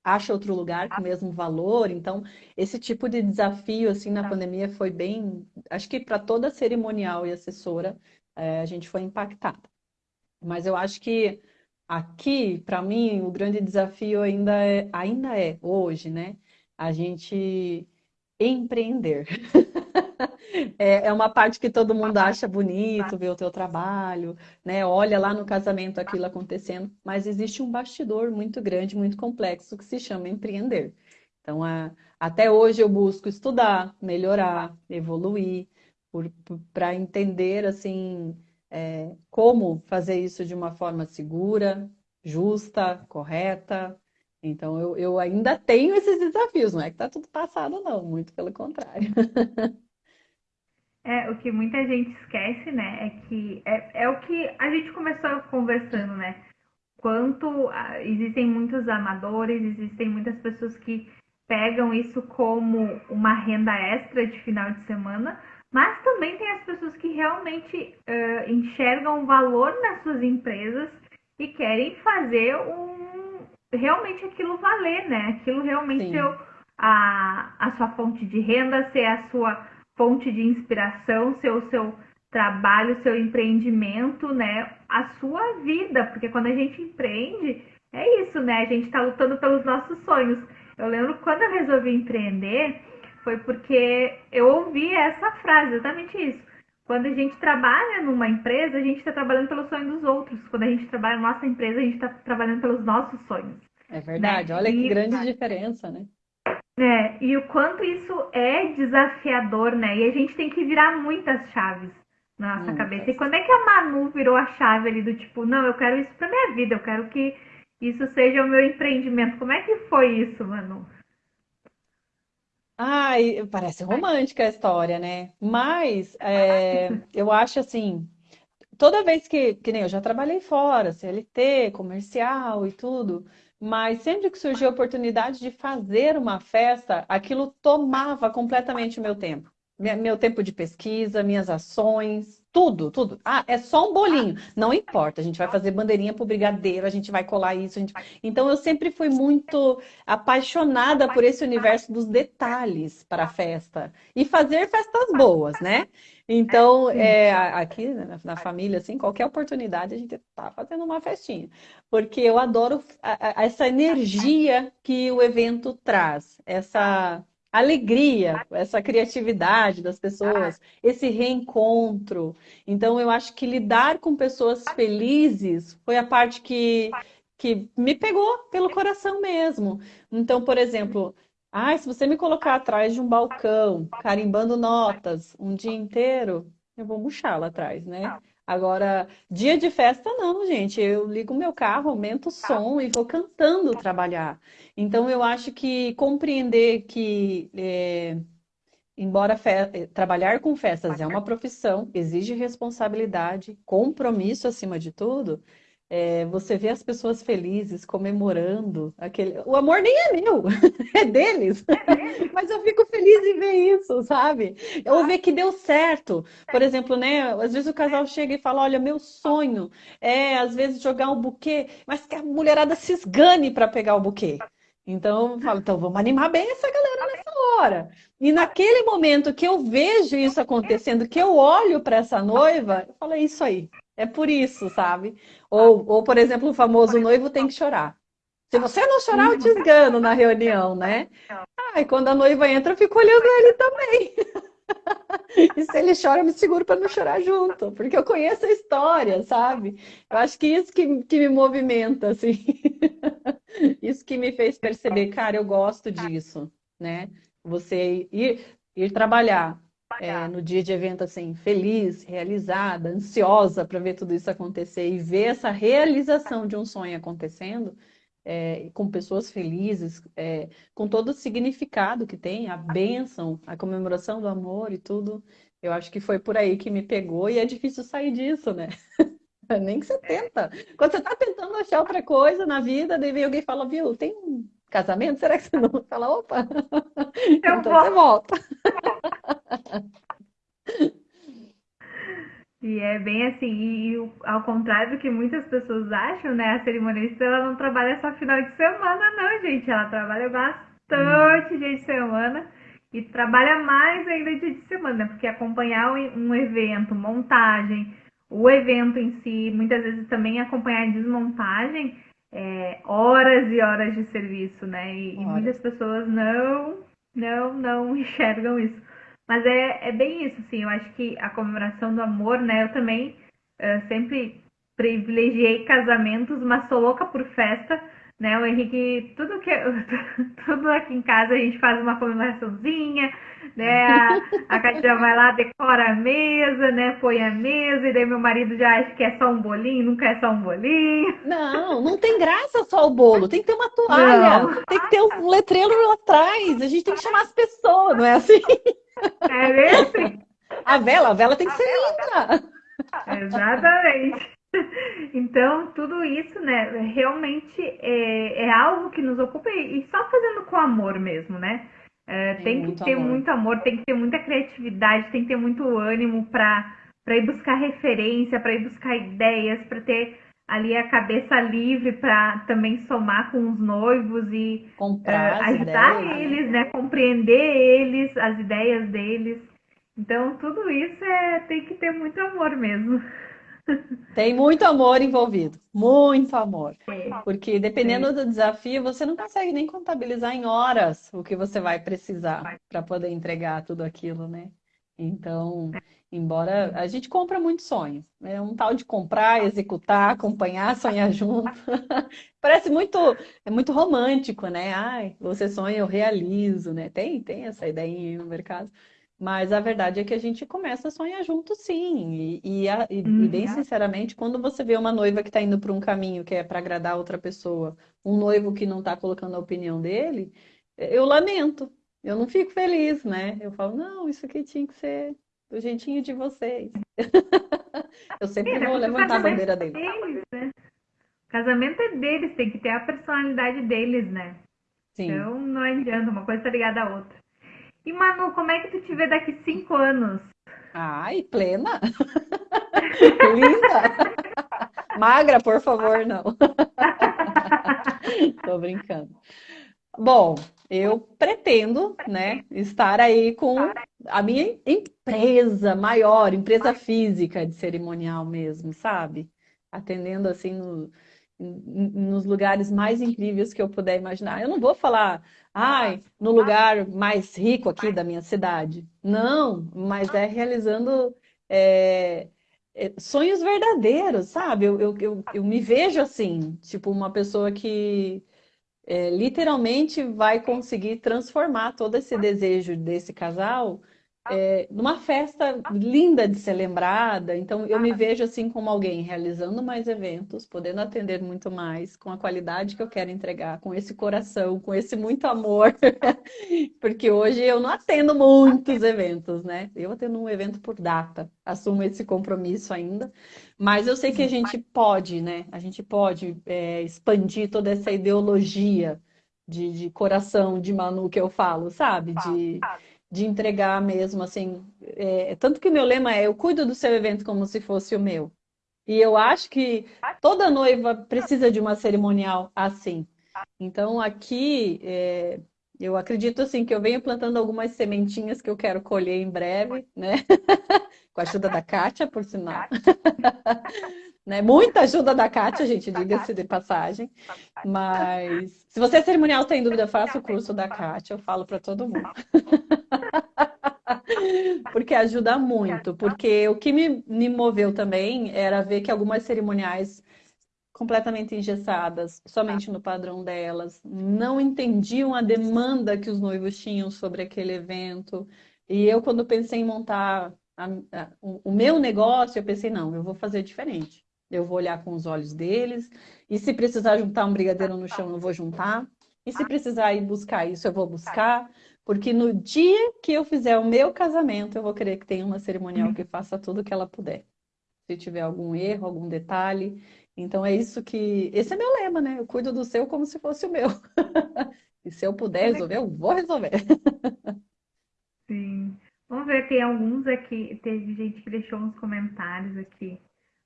acha outro lugar com o mesmo valor. Então, esse tipo de desafio assim na pandemia foi bem, acho que para toda cerimonial e assessora, é, a gente foi impactada. Mas eu acho que aqui, para mim, o grande desafio ainda é, ainda é hoje, né? A gente empreender. é, é uma parte que todo mundo acha bonito, ver o teu trabalho, né? Olha lá no casamento aquilo acontecendo, mas existe um bastidor muito grande, muito complexo que se chama empreender. Então, a, até hoje eu busco estudar, melhorar, evoluir, para entender assim é, como fazer isso de uma forma segura, justa, correta, então, eu, eu ainda tenho esses desafios, não é que está tudo passado, não, muito pelo contrário. É, o que muita gente esquece, né, é que é, é o que a gente começou conversando, né? Quanto ah, existem muitos amadores, existem muitas pessoas que pegam isso como uma renda extra de final de semana, mas também tem as pessoas que realmente uh, enxergam valor nas suas empresas e querem fazer um realmente aquilo valer, né? Aquilo realmente ser a, a sua fonte de renda, ser a sua fonte de inspiração, ser o seu trabalho, seu empreendimento, né? A sua vida, porque quando a gente empreende, é isso, né? A gente está lutando pelos nossos sonhos. Eu lembro quando eu resolvi empreender, foi porque eu ouvi essa frase, exatamente isso. Quando a gente trabalha numa empresa, a gente está trabalhando pelo sonho dos outros. Quando a gente trabalha na nossa empresa, a gente está trabalhando pelos nossos sonhos. É verdade, né? olha que e... grande diferença, né? É, e o quanto isso é desafiador, né? E a gente tem que virar muitas chaves na nossa hum, cabeça. E quando é que a Manu virou a chave ali do tipo, não, eu quero isso pra minha vida, eu quero que isso seja o meu empreendimento. Como é que foi isso, Manu? Ai, parece romântica a história, né? Mas é, eu acho assim, toda vez que, que nem eu já trabalhei fora, CLT, comercial e tudo, mas sempre que surgiu a oportunidade de fazer uma festa, aquilo tomava completamente o meu tempo. Meu tempo de pesquisa, minhas ações, Tudo, tudo. Ah, é só um bolinho. Não importa, a gente vai fazer bandeirinha pro brigadeiro, a gente vai colar isso. Gente... Então eu sempre fui muito apaixonada por esse universo dos detalhes para a festa. E fazer festas boas, né? Então, é, aqui né, na família, assim, qualquer oportunidade a gente tá fazendo uma festinha. Porque eu adoro essa energia que o evento traz, essa alegria, essa criatividade das pessoas, esse reencontro. Então, eu acho que lidar com pessoas felizes foi a parte que, que me pegou pelo coração mesmo. Então, por exemplo, ah, se você me colocar atrás de um balcão, carimbando notas um dia inteiro, eu vou murchar lá atrás, né? Agora, dia de festa não, gente. Eu ligo meu carro, aumento o som e vou cantando trabalhar. Então, eu acho que compreender que, é, embora fe... trabalhar com festas é uma profissão, exige responsabilidade, compromisso acima de tudo, é, você vê as pessoas felizes, comemorando aquele. O amor nem é meu, é deles. Mas eu fico feliz em ver isso, sabe? Eu ver que deu certo. Por exemplo, né? Às vezes o casal chega e fala: Olha, meu sonho é, às vezes, jogar um buquê, mas que a mulherada se esgane para pegar o buquê. Então, eu falo, então vamos animar bem essa galera nessa hora. E naquele momento que eu vejo isso acontecendo, que eu olho para essa noiva, eu falo, é isso aí. É por isso, sabe? Ou, ou, por exemplo, o famoso noivo tem que chorar. Se você não chorar, eu te esgano na reunião, né? Ah, e quando a noiva entra, eu fico olhando ele também. e se ele chora, eu me seguro para não chorar junto, porque eu conheço a história, sabe? Eu acho que isso que, que me movimenta, assim. isso que me fez perceber, cara, eu gosto disso, né? Você ir, ir trabalhar é, no dia de evento assim, feliz, realizada, ansiosa para ver tudo isso acontecer e ver essa realização de um sonho acontecendo, é, com pessoas felizes, é, com todo o significado que tem, a bênção, a comemoração do amor e tudo, eu acho que foi por aí que me pegou e é difícil sair disso, né? Nem que você tenta. Quando você está tentando achar outra coisa na vida, daí vem alguém e fala, viu, tem um casamento? Será que você não fala, opa? então você volta. E é bem assim, e ao contrário do que muitas pessoas acham, né? A cerimonialista ela não trabalha só final de semana, não, gente. Ela trabalha bastante hum. dia de semana e trabalha mais ainda dia de semana, porque acompanhar um evento, montagem, o evento em si, muitas vezes também acompanhar a desmontagem, é, horas e horas de serviço, né? E, e muitas pessoas não, não, não enxergam isso. Mas é, é bem isso, assim, eu acho que a comemoração do amor, né? Eu também uh, sempre privilegiei casamentos, mas sou louca por festa, né? O Henrique, tudo que tudo aqui em casa a gente faz uma comemoraçãozinha, né? A, a Katia vai lá, decora a mesa, né? Põe a mesa, e daí meu marido já acha que é só um bolinho, nunca é só um bolinho. Não, não tem graça só o bolo, tem que ter uma toalha, não. tem que ter um letreiro lá atrás, a gente tem que chamar as pessoas, não é assim? É mesmo? A vela, a vela tem que ser linda. Exatamente. Então, tudo isso, né, realmente é, é algo que nos ocupa e só fazendo com amor mesmo, né? É, tem, tem que ter amor. muito amor, tem que ter muita criatividade, tem que ter muito ânimo para ir buscar referência, para ir buscar ideias, para ter ali a cabeça livre para também somar com os noivos e uh, ajudar ideias, né? eles, né? Compreender eles, as ideias deles. Então, tudo isso é, tem que ter muito amor mesmo. Tem muito amor envolvido, muito amor. Porque dependendo do desafio, você não consegue nem contabilizar em horas o que você vai precisar para poder entregar tudo aquilo, né? Então, embora a gente compra muito sonho, é um tal de comprar, executar, acompanhar, sonhar junto. Parece muito, é muito romântico, né? Ai, você sonha, eu realizo, né? Tem, tem essa ideia no mercado. Mas a verdade é que a gente começa a sonhar junto, sim. E, e, e, uhum. e bem sinceramente, quando você vê uma noiva que está indo para um caminho que é para agradar outra pessoa, um noivo que não está colocando a opinião dele, eu lamento. Eu não fico feliz, né? Eu falo, não, isso aqui tinha que ser do jeitinho de vocês. eu sempre vou levantar a bandeira deles. deles né? O casamento é deles, tem que ter a personalidade deles, né? Sim. Então não adianta, uma coisa tá ligada à outra. E Manu, como é que tu te vê daqui cinco anos? Ai, plena. Linda. Magra, por favor, não. Tô brincando. Bom, eu pretendo, né, estar aí com a minha empresa maior, empresa física de cerimonial mesmo, sabe? Atendendo assim no, nos lugares mais incríveis que eu puder imaginar. Eu não vou falar, ai, no lugar mais rico aqui da minha cidade. Não, mas é realizando é, é, sonhos verdadeiros, sabe? Eu, eu, eu, eu, me vejo assim, tipo uma pessoa que é, literalmente vai conseguir transformar todo esse desejo desse casal é, numa festa linda de ser lembrada. Então, eu me vejo assim como alguém realizando mais eventos, podendo atender muito mais, com a qualidade que eu quero entregar, com esse coração, com esse muito amor. Porque hoje eu não atendo muitos eventos, né? Eu atendo um evento por data, assumo esse compromisso ainda. Mas eu sei que a gente pode, né? A gente pode é, expandir toda essa ideologia de, de coração de Manu que eu falo, sabe? De de entregar mesmo, assim. É, tanto que meu lema é: eu cuido do seu evento como se fosse o meu. E eu acho que toda noiva precisa de uma cerimonial assim. Então, aqui, é, eu acredito assim que eu venho plantando algumas sementinhas que eu quero colher em breve, né? Com a ajuda da Kátia, por sinal. né? Muita ajuda da Kátia, gente, diga-se de passagem. Mas se você é cerimonial tem dúvida, faça o curso da Kátia, eu falo para todo mundo. porque ajuda muito, porque o que me, me moveu também era ver que algumas cerimoniais completamente engessadas, somente no padrão delas, não entendiam a demanda que os noivos tinham sobre aquele evento. E eu, quando pensei em montar a, a, o, o meu negócio, eu pensei, não, eu vou fazer diferente. Eu vou olhar com os olhos deles, e se precisar juntar um brigadeiro no chão, eu vou juntar. E se precisar ir buscar isso, eu vou buscar. Porque no dia que eu fizer o meu casamento, eu vou querer que tenha uma cerimonial que faça tudo o que ela puder. Se tiver algum erro, algum detalhe. Então é isso que. Esse é meu lema, né? Eu cuido do seu como se fosse o meu. e se eu puder resolver, eu vou resolver. Sim. Vamos ver, tem alguns aqui. Teve gente que deixou uns comentários aqui.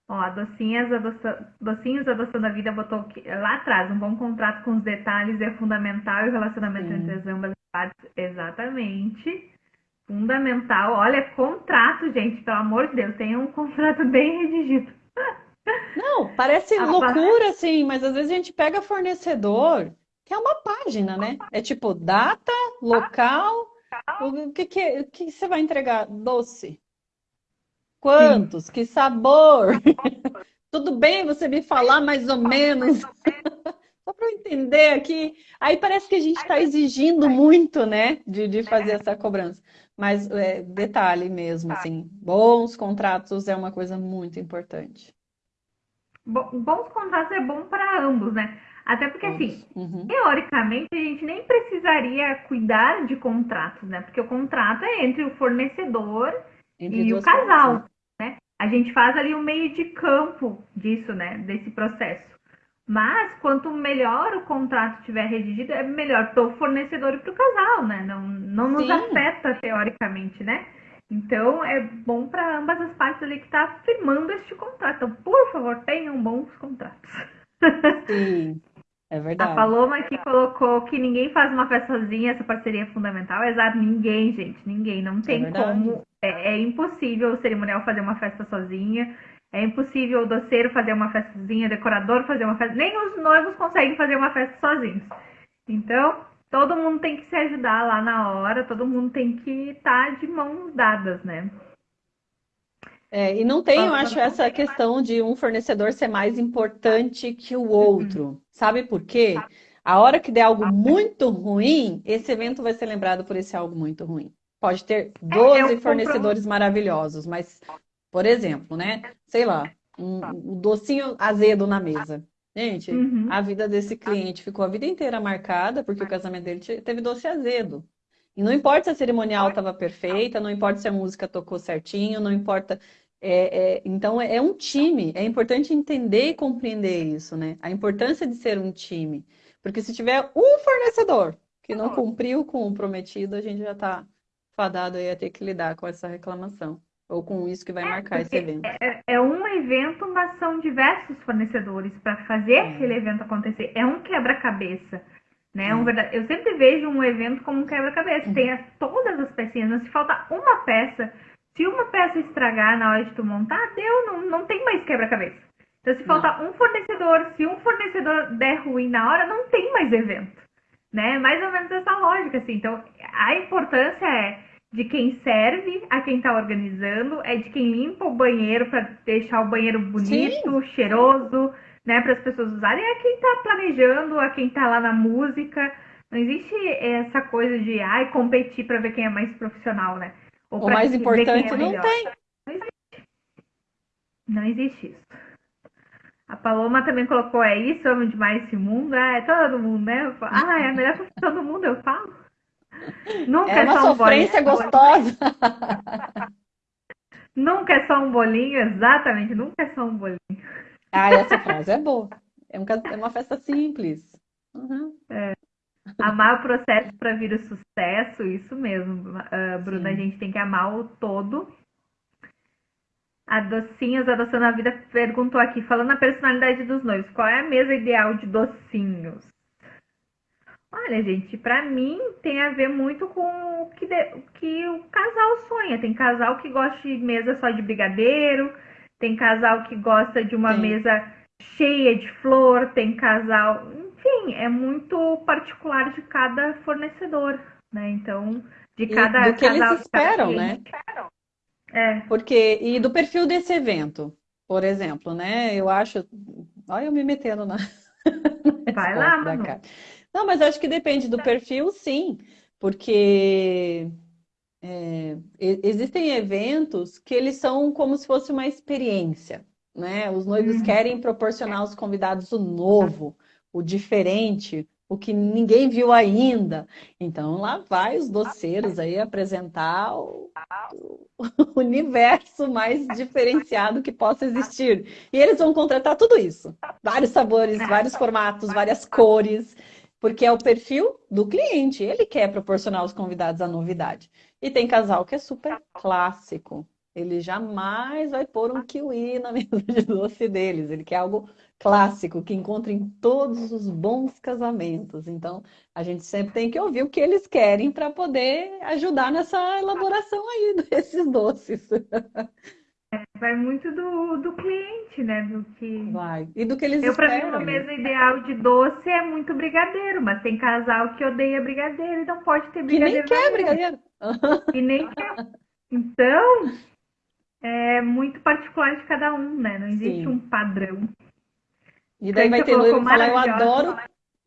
Ó, Docinhas adoça... Docinhos Adoção da Vida botou lá atrás, um bom contrato com os detalhes é fundamental e o relacionamento Sim. entre as ambas partes. Exatamente. Fundamental. Olha, contrato, gente, pelo amor de Deus, tem um contrato bem redigido. Não, parece a loucura, assim, mas às vezes a gente pega fornecedor, que é uma página, né? É tipo data, local, o que, que, o que você vai entregar? Doce. Quantos? Sim. Que sabor? Tudo bem você me falar mais ou menos? Só para eu entender aqui. Aí parece que a gente está exigindo muito, né, de, de fazer essa cobrança. Mas é, detalhe mesmo, assim, bons contratos é uma coisa muito importante. Bons contratos é bom para ambos, né? Até porque, assim, uhum. teoricamente, a gente nem precisaria cuidar de contratos, né? Porque o contrato é entre o fornecedor entre e o casal? A gente faz ali o um meio de campo disso, né? Desse processo. Mas quanto melhor o contrato estiver redigido, é melhor para o fornecedor e para o casal, né? Não, não nos Sim. afeta teoricamente, né? Então é bom para ambas as partes ali que está firmando este contrato. Então, por favor, tenham bons contratos. Sim. É verdade. A Paloma aqui colocou que ninguém faz uma festa sozinha, essa parceria é fundamental. Exato, ninguém, gente, ninguém. Não tem é como. É, é, impossível o cerimonial fazer uma festa sozinha. É impossível o doceiro fazer uma festazinha, o decorador fazer uma festa. Nem os noivos conseguem fazer uma festa sozinhos. Então, todo mundo tem que se ajudar lá na hora, todo mundo tem que estar tá de mãos dadas, né? É, e não tem, eu acho, essa questão de um fornecedor ser mais importante que o outro. Uhum. Sabe por quê? A hora que der algo muito ruim, esse evento vai ser lembrado por esse algo muito ruim. Pode ter 12 é, fornecedores maravilhosos, mas, por exemplo, né? Sei lá, um, um docinho azedo na mesa. Gente, uhum. a vida desse cliente ficou a vida inteira marcada porque o casamento dele teve doce azedo. E não importa se a cerimonial estava perfeita, não importa se a música tocou certinho, não importa. É, é, então é, é um time. É importante entender e compreender isso, né? A importância de ser um time. Porque se tiver um fornecedor que não cumpriu com o prometido, a gente já está fadado aí a ter que lidar com essa reclamação. Ou com isso que vai é, marcar esse evento? É, é, um evento, mas são diversos fornecedores para fazer é. aquele evento acontecer. É um quebra-cabeça. Né? Um verdade... Eu sempre vejo um evento como um quebra-cabeça. Uhum. Tem as, todas as pecinhas. Mas se falta uma peça, se uma peça estragar na hora de tu montar, deu, não, não tem mais quebra-cabeça. Então, se faltar um fornecedor, se um fornecedor der ruim na hora, não tem mais evento. Né? Mais ou menos essa lógica, assim. Então, a importância é de quem serve a quem está organizando, é de quem limpa o banheiro para deixar o banheiro bonito, Sim. cheiroso, né, para as pessoas usarem, é quem está planejando, é quem está lá na música. Não existe essa coisa de ai, competir para ver quem é mais profissional, né? Ou o mais importante é não tem. Não existe. Não existe isso. A Paloma também colocou, é isso, amo demais esse mundo. Ah, é todo mundo, né? Ah, é a melhor profissão do mundo, eu falo. Nunca é, é uma sofrência bolinho. gostosa. nunca é só um bolinho, exatamente, nunca é só um bolinho. Ah, essa frase é boa. É, um, é uma festa simples. Uhum. É. Amar o processo para vir o sucesso, isso mesmo, uh, Bruna. Sim. A gente tem que amar o todo. A Docinhos, Adoção na Vida, perguntou aqui, falando a personalidade dos noivos, qual é a mesa ideal de docinhos? Olha, gente, para mim tem a ver muito com o que, de, o que o casal sonha. Tem casal que gosta de mesa só de brigadeiro, tem casal que gosta de uma Sim. mesa cheia de flor, tem casal. Enfim, é muito particular de cada fornecedor, né? Então, de cada e do que casal. Eles esperam, né? É. Porque, e do perfil desse evento, por exemplo, né? Eu acho. Olha, eu me metendo na. Vai lá, mano. Não, mas acho que depende do perfil, sim, porque é, existem eventos que eles são como se fosse uma experiência, né? Os noivos uhum. querem proporcionar aos convidados o novo, o diferente, o que ninguém viu ainda. Então lá vai os doceiros aí apresentar o, o universo mais diferenciado que possa existir. E eles vão contratar tudo isso. Vários sabores, vários formatos, várias cores porque é o perfil do cliente. Ele quer proporcionar aos convidados a novidade. E tem casal que é super clássico. Ele jamais vai pôr um kiwi na mesa de doce deles. Ele quer algo clássico, que encontra em todos os bons casamentos. Então, a gente sempre tem que ouvir o que eles querem para poder ajudar nessa elaboração aí desses doces. Vai muito do, do cliente, né? Do que... Vai. E do que eles Eu, esperam. Eu, pra mim, uma mesa ideal de doce é muito brigadeiro, mas tem casal que odeia brigadeiro e não pode ter brigadeiro. Que nem quer brigadeiro. E nem quer. Então, é muito particular de cada um, né? Não existe Sim. um padrão. E daí vai ter noivo falar, eu adoro,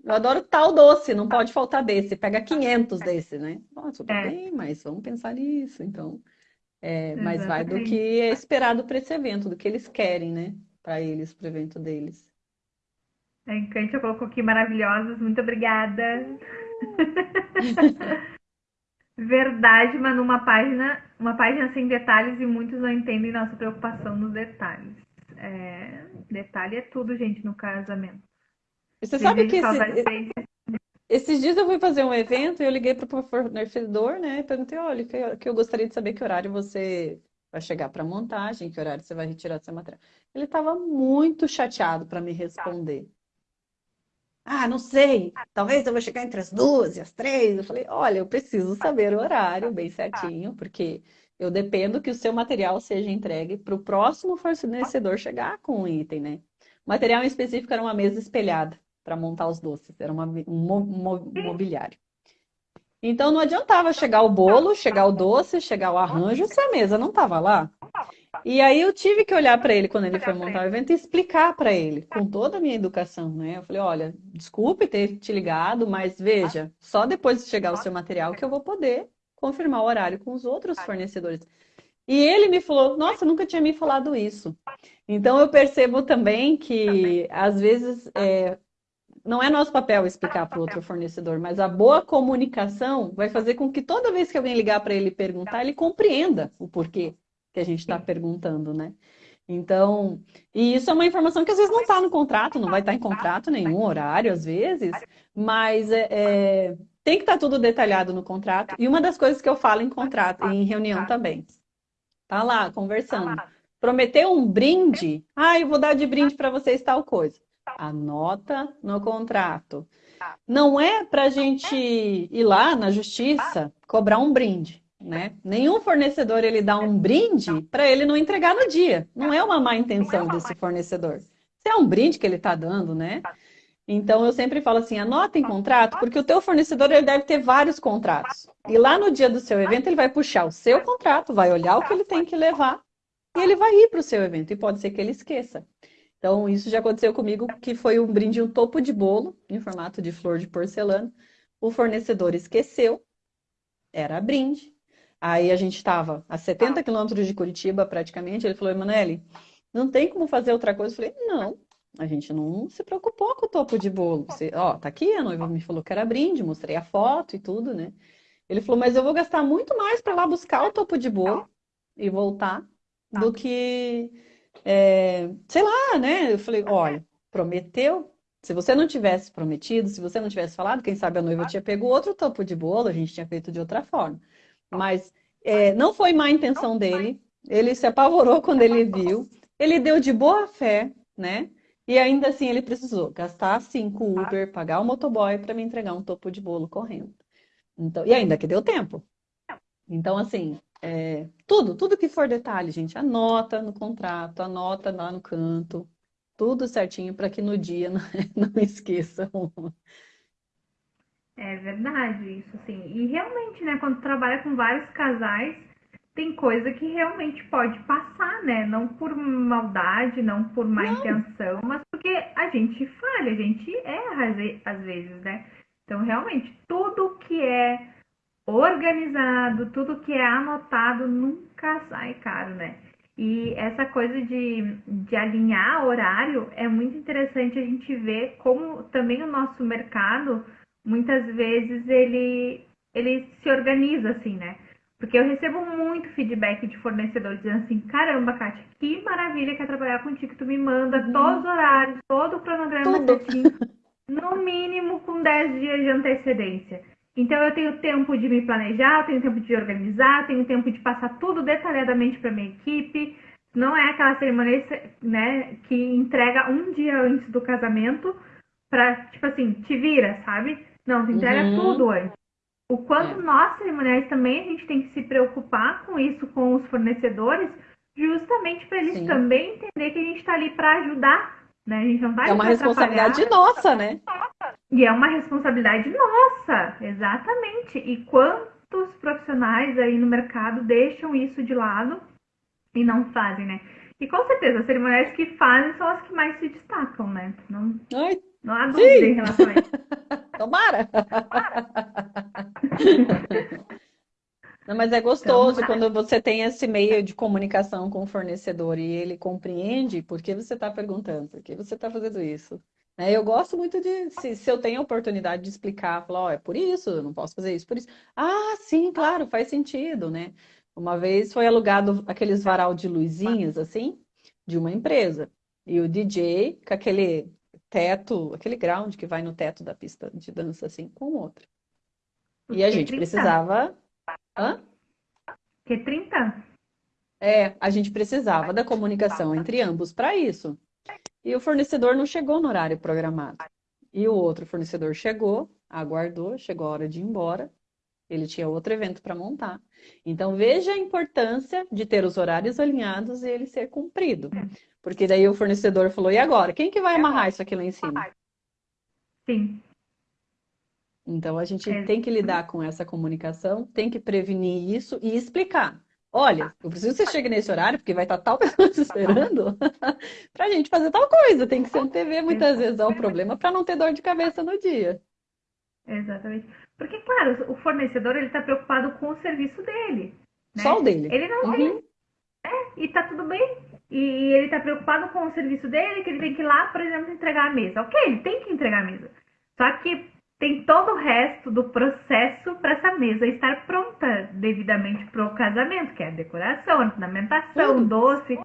eu adoro tal doce, não pode faltar desse. Pega 500 desse, né? Nossa, tudo é. bem, mas vamos pensar nisso, então... É, mas vai do que é esperado para esse evento, do que eles querem, né? Para eles, para o evento deles. A Encantia colocou aqui maravilhosos, muito obrigada. Verdade, mas numa página, uma página sem detalhes e muitos não entendem nossa preocupação nos detalhes. É, detalhe é tudo, gente, no casamento. Você sabe que esse, esses dias eu fui fazer um evento e eu liguei para o fornecedor, né? Perguntei, olha, que, eu gostaria de saber que horário você vai chegar para montagem, que horário você vai retirar seu material. Ele estava muito chateado para me responder. Ah, não sei, talvez eu vou chegar entre as duas e as três. Eu falei, olha, eu preciso saber o horário bem certinho, porque eu dependo que o seu material seja entregue para o próximo fornecedor chegar com o item, né? O material em específico era uma mesa espelhada para montar os doces, era uma, um, mo, mobiliário. Então não adiantava chegar o bolo, chegar o doce, chegar o arranjo se a mesa não estava lá. E aí eu tive que olhar para ele quando ele foi montar o evento e explicar para ele, com toda a minha educação, né? Eu falei, olha, desculpe ter te ligado, mas veja, só depois de chegar o seu material que eu vou poder confirmar o horário com os outros fornecedores. E ele me falou, nossa, nunca tinha me falado isso. Então eu percebo também que às vezes é, não é nosso papel explicar para o outro fornecedor, mas a boa comunicação vai fazer com que toda vez que alguém ligar para ele perguntar, ele compreenda o porquê que a gente está perguntando, né? Então, e isso é uma informação que às vezes não está no contrato, não vai estar tá em contrato nenhum horário, às vezes, mas é, é, tem que estar tá tudo detalhado no contrato. E uma das coisas que eu falo em contrato, em reunião também, Tá lá, conversando. Prometeu um brinde? Ah, eu vou dar de brinde para vocês tal coisa. Anota no contrato. Não é para a gente ir lá na justiça cobrar um brinde, né? Nenhum fornecedor ele dá um brinde para ele não entregar no dia. Não é uma má intenção desse fornecedor. Se é um brinde que ele está dando, né? Então eu sempre falo assim, anota em contrato, porque o teu fornecedor ele deve ter vários contratos. E lá no dia do seu evento ele vai puxar o seu contrato, vai olhar o que ele tem que levar e ele vai ir para o seu evento. E pode ser que ele esqueça. Então, isso já aconteceu comigo, que foi um brinde, um topo de bolo, em formato de flor de porcelana. O fornecedor esqueceu, era brinde. Aí a gente estava a 70 quilômetros de Curitiba, praticamente. Ele falou, Emanuele, não tem como fazer outra coisa? Eu falei, não, a gente não se preocupou com o topo de bolo. Você, ó, tá aqui, a noiva me falou que era brinde, mostrei a foto e tudo, né? Ele falou, mas eu vou gastar muito mais para lá buscar o topo de bolo e voltar do que é, sei lá, né? Eu falei, olha, prometeu. Se você não tivesse prometido, se você não tivesse falado, quem sabe a noiva tinha pego outro topo de bolo, a gente tinha feito de outra forma. Mas é, não foi má intenção dele. Ele se apavorou quando ele viu. Ele deu de boa fé, né? E ainda assim ele precisou gastar cinco Uber, pagar o motoboy para me entregar um topo de bolo correndo. Então, e ainda que deu tempo. Então, assim, é, tudo, tudo que for detalhe, gente, anota no contrato, anota lá no canto, tudo certinho para que no dia não, não esqueçam. É verdade, isso sim. E realmente, né, quando trabalha com vários casais, tem coisa que realmente pode passar, né? Não por maldade, não por má não. intenção, mas porque a gente falha, a gente erra às vezes, né? Então, realmente, tudo que é organizado, tudo que é anotado nunca sai caro, né? E essa coisa de, de alinhar horário é muito interessante a gente ver como também o nosso mercado, muitas vezes, ele, ele se organiza assim, né? Porque eu recebo muito feedback de fornecedores dizendo assim, caramba, Kátia, que maravilha que é trabalhar contigo, tu me manda uhum. todos os horários, todo o cronograma certinho, no mínimo com 10 dias de antecedência. Então eu tenho tempo de me planejar, tenho tempo de organizar, tenho tempo de passar tudo detalhadamente para minha equipe. Não é aquela cerimônia né, que entrega um dia antes do casamento para, tipo assim, te vira, sabe? Não, tu entrega uhum. tudo antes. O quanto é. nós, cerimoniais, também a gente tem que se preocupar com isso com os fornecedores, justamente para eles Sim. também entender que a gente está ali para ajudar né? A gente não vai É uma responsabilidade nossa, né? E é uma responsabilidade nossa, exatamente. E quantos profissionais aí no mercado deixam isso de lado e não fazem, né? E com certeza, as cerimoniais que fazem são as que mais se destacam, né? Não, Ai, não há dúvida sim. em relação a isso. Tomara! Tomara. Não, mas é gostoso então, quando você tem esse meio de comunicação com o fornecedor e ele compreende por que você está perguntando, por que você está fazendo isso. É, eu gosto muito de, se, se, eu tenho a oportunidade de explicar, falar, ó, oh, é por isso, eu não posso fazer isso, por isso. Ah, sim, claro, faz sentido, né? Uma vez foi alugado aqueles varal de luzinhas, assim, de uma empresa. E o DJ, com aquele teto, aquele ground que vai no teto da pista de dança, assim, com outro. E a gente precisava Hã? Que 30? É, a gente precisava da comunicação entre ambos para isso. E o fornecedor não chegou no horário programado. E o outro fornecedor chegou, aguardou, chegou a hora de ir embora. Ele tinha outro evento para montar. Então veja a importância de ter os horários alinhados e ele ser cumprido. Porque daí o fornecedor falou: "E agora, quem que vai amarrar isso aqui lá em cima?" Sim. Então a gente é. tem que lidar com essa comunicação, tem que prevenir isso e explicar. Olha, eu preciso que você chegue nesse horário, porque vai estar tal pessoa te esperando para a gente fazer tal coisa. Tem que ser TV muitas vezes é o problema para não ter dor de cabeça no dia. Exatamente. Porque, claro, o fornecedor ele está preocupado com o serviço dele. Né? Só o dele. Ele não uhum. tem. É, e tá tudo bem. E ele está preocupado com o serviço dele, que ele tem que ir lá, por exemplo, entregar a mesa. Ok, ele tem que entregar a mesa. Só que tem todo o resto do processo para essa mesa estar pronta devidamente para o casamento, que é a decoração, a ornamentação, uhum. doce,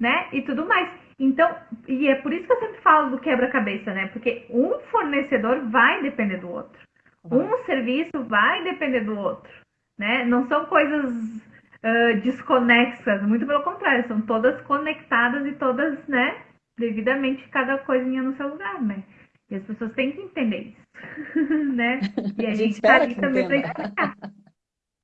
né? E tudo mais. Então, e é por isso que eu sempre falo do quebra-cabeça, né? Porque um fornecedor vai depender do outro. Uhum. Um serviço vai depender do outro, né? Não são coisas uh, desconexas, muito pelo contrário, são todas conectadas e todas, né, devidamente cada coisinha no seu lugar, né? E as pessoas têm que entender isso, né? E a, gente está ali também para explicar.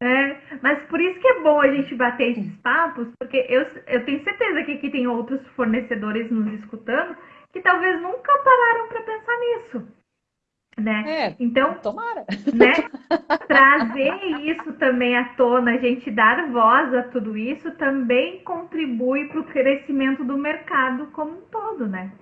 É, mas por isso que é bom a gente bater esses papos, porque eu, eu tenho certeza que aqui tem outros fornecedores nos escutando que talvez nunca pararam para pensar nisso. Né? É, então, tomara. Né, trazer isso também à tona, a gente dar voz a tudo isso, também contribui para o crescimento do mercado como um todo, né?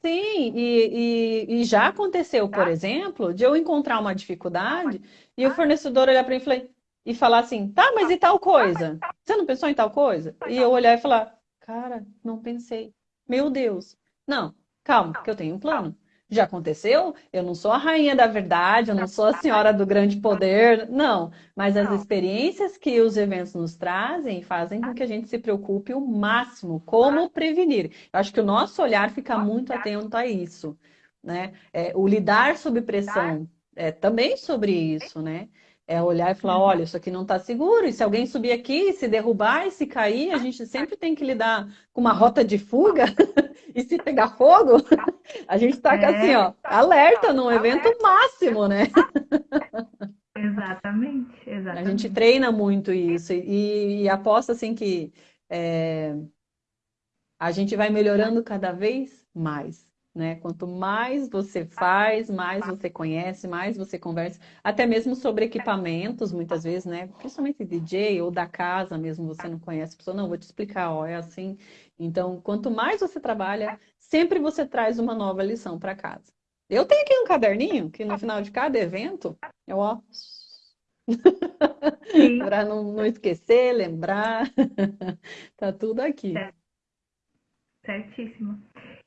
Sim, e, e, e, já aconteceu, por exemplo, de eu encontrar uma dificuldade e o fornecedor olhar para mim e falar, e falar assim, tá, mas e tal coisa? Você não pensou em tal coisa? E eu olhar e falar, cara, não pensei. Meu Deus. Não, calma, que eu tenho um plano. Já aconteceu? Eu não sou a rainha da verdade, eu não sou a senhora do grande poder, não. Mas as experiências que os eventos nos trazem fazem com que a gente se preocupe o máximo como prevenir. Eu acho que o nosso olhar fica muito atento a isso, né? É, o lidar sob pressão é também sobre isso, né? É olhar e falar, olha, isso aqui não está seguro, e se alguém subir aqui, se derrubar e se cair, a gente sempre tem que lidar com uma rota de fuga, e se pegar fogo, a gente está é. assim, ó, alerta num evento máximo, né? Exatamente, exatamente. A gente treina muito isso, e, e aposto assim que é, a gente vai melhorando cada vez mais. Né? Quanto mais você faz, mais você conhece, mais você conversa, até mesmo sobre equipamentos, muitas vezes, né? Principalmente DJ ou da casa mesmo, você não conhece a pessoa, não, vou te explicar, ó, é assim. Então, quanto mais você trabalha, sempre você traz uma nova lição para casa. Eu tenho aqui um caderninho que no final de cada evento, eu ó. para não, não esquecer, lembrar. tá tudo aqui. Certíssimo.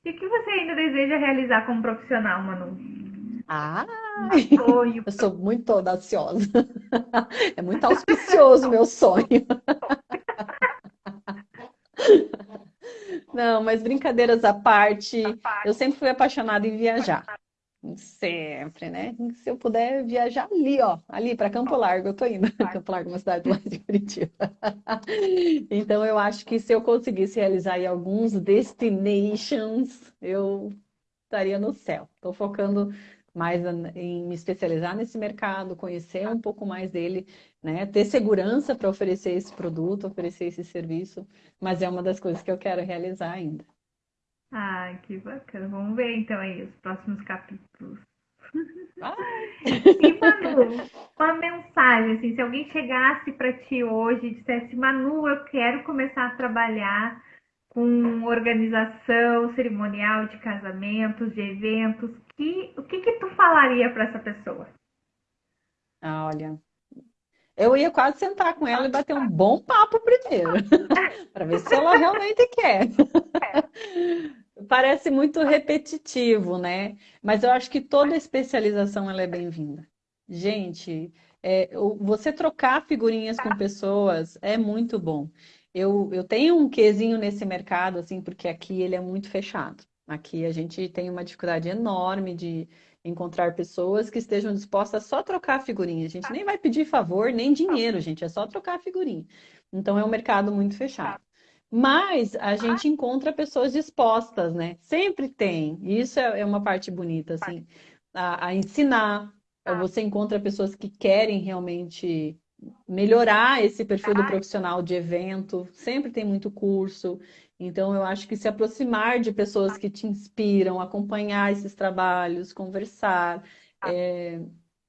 E o que você ainda deseja realizar como profissional, Manu? Ah, sonho. eu sou muito audaciosa. É muito auspicioso o meu sonho. Não, mas brincadeiras à parte, eu sempre fui apaixonada em viajar. Sempre, né? Se eu puder viajar ali, ó, ali para Campo Largo, eu tô indo. Campo Largo, é uma cidade lá de Curitiba. Então eu acho que se eu conseguisse realizar aí alguns destinations, eu estaria no céu. Estou focando mais em me especializar nesse mercado, conhecer um pouco mais dele, né? Ter segurança para oferecer esse produto, oferecer esse serviço, mas é uma das coisas que eu quero realizar ainda. Ah, que bacana. Vamos ver então aí os próximos capítulos. e Manu, uma mensagem, assim, se alguém chegasse para ti hoje e dissesse, Manu, eu quero começar a trabalhar com organização cerimonial de casamentos, de eventos, que, o que que tu falaria para essa pessoa? Ah, olha, eu ia quase sentar com ela e bater um bom papo primeiro, para ver se ela realmente quer. Parece muito repetitivo, né? Mas eu acho que toda especialização ela é bem-vinda. Gente, é, você trocar figurinhas com pessoas é muito bom. Eu, eu tenho um quesinho nesse mercado, assim, porque aqui ele é muito fechado. Aqui a gente tem uma dificuldade enorme de encontrar pessoas que estejam dispostas a só trocar figurinha. A gente nem vai pedir favor, nem dinheiro, gente, é só trocar figurinha. Então é um mercado muito fechado. Mas a gente encontra pessoas dispostas, né? Sempre tem. Isso é, é uma parte bonita, assim, a, a ensinar. Você encontra pessoas que querem realmente melhorar esse perfil do profissional de evento. Sempre tem muito curso. Então, eu acho que se aproximar de pessoas que te inspiram, acompanhar esses trabalhos, conversar. É,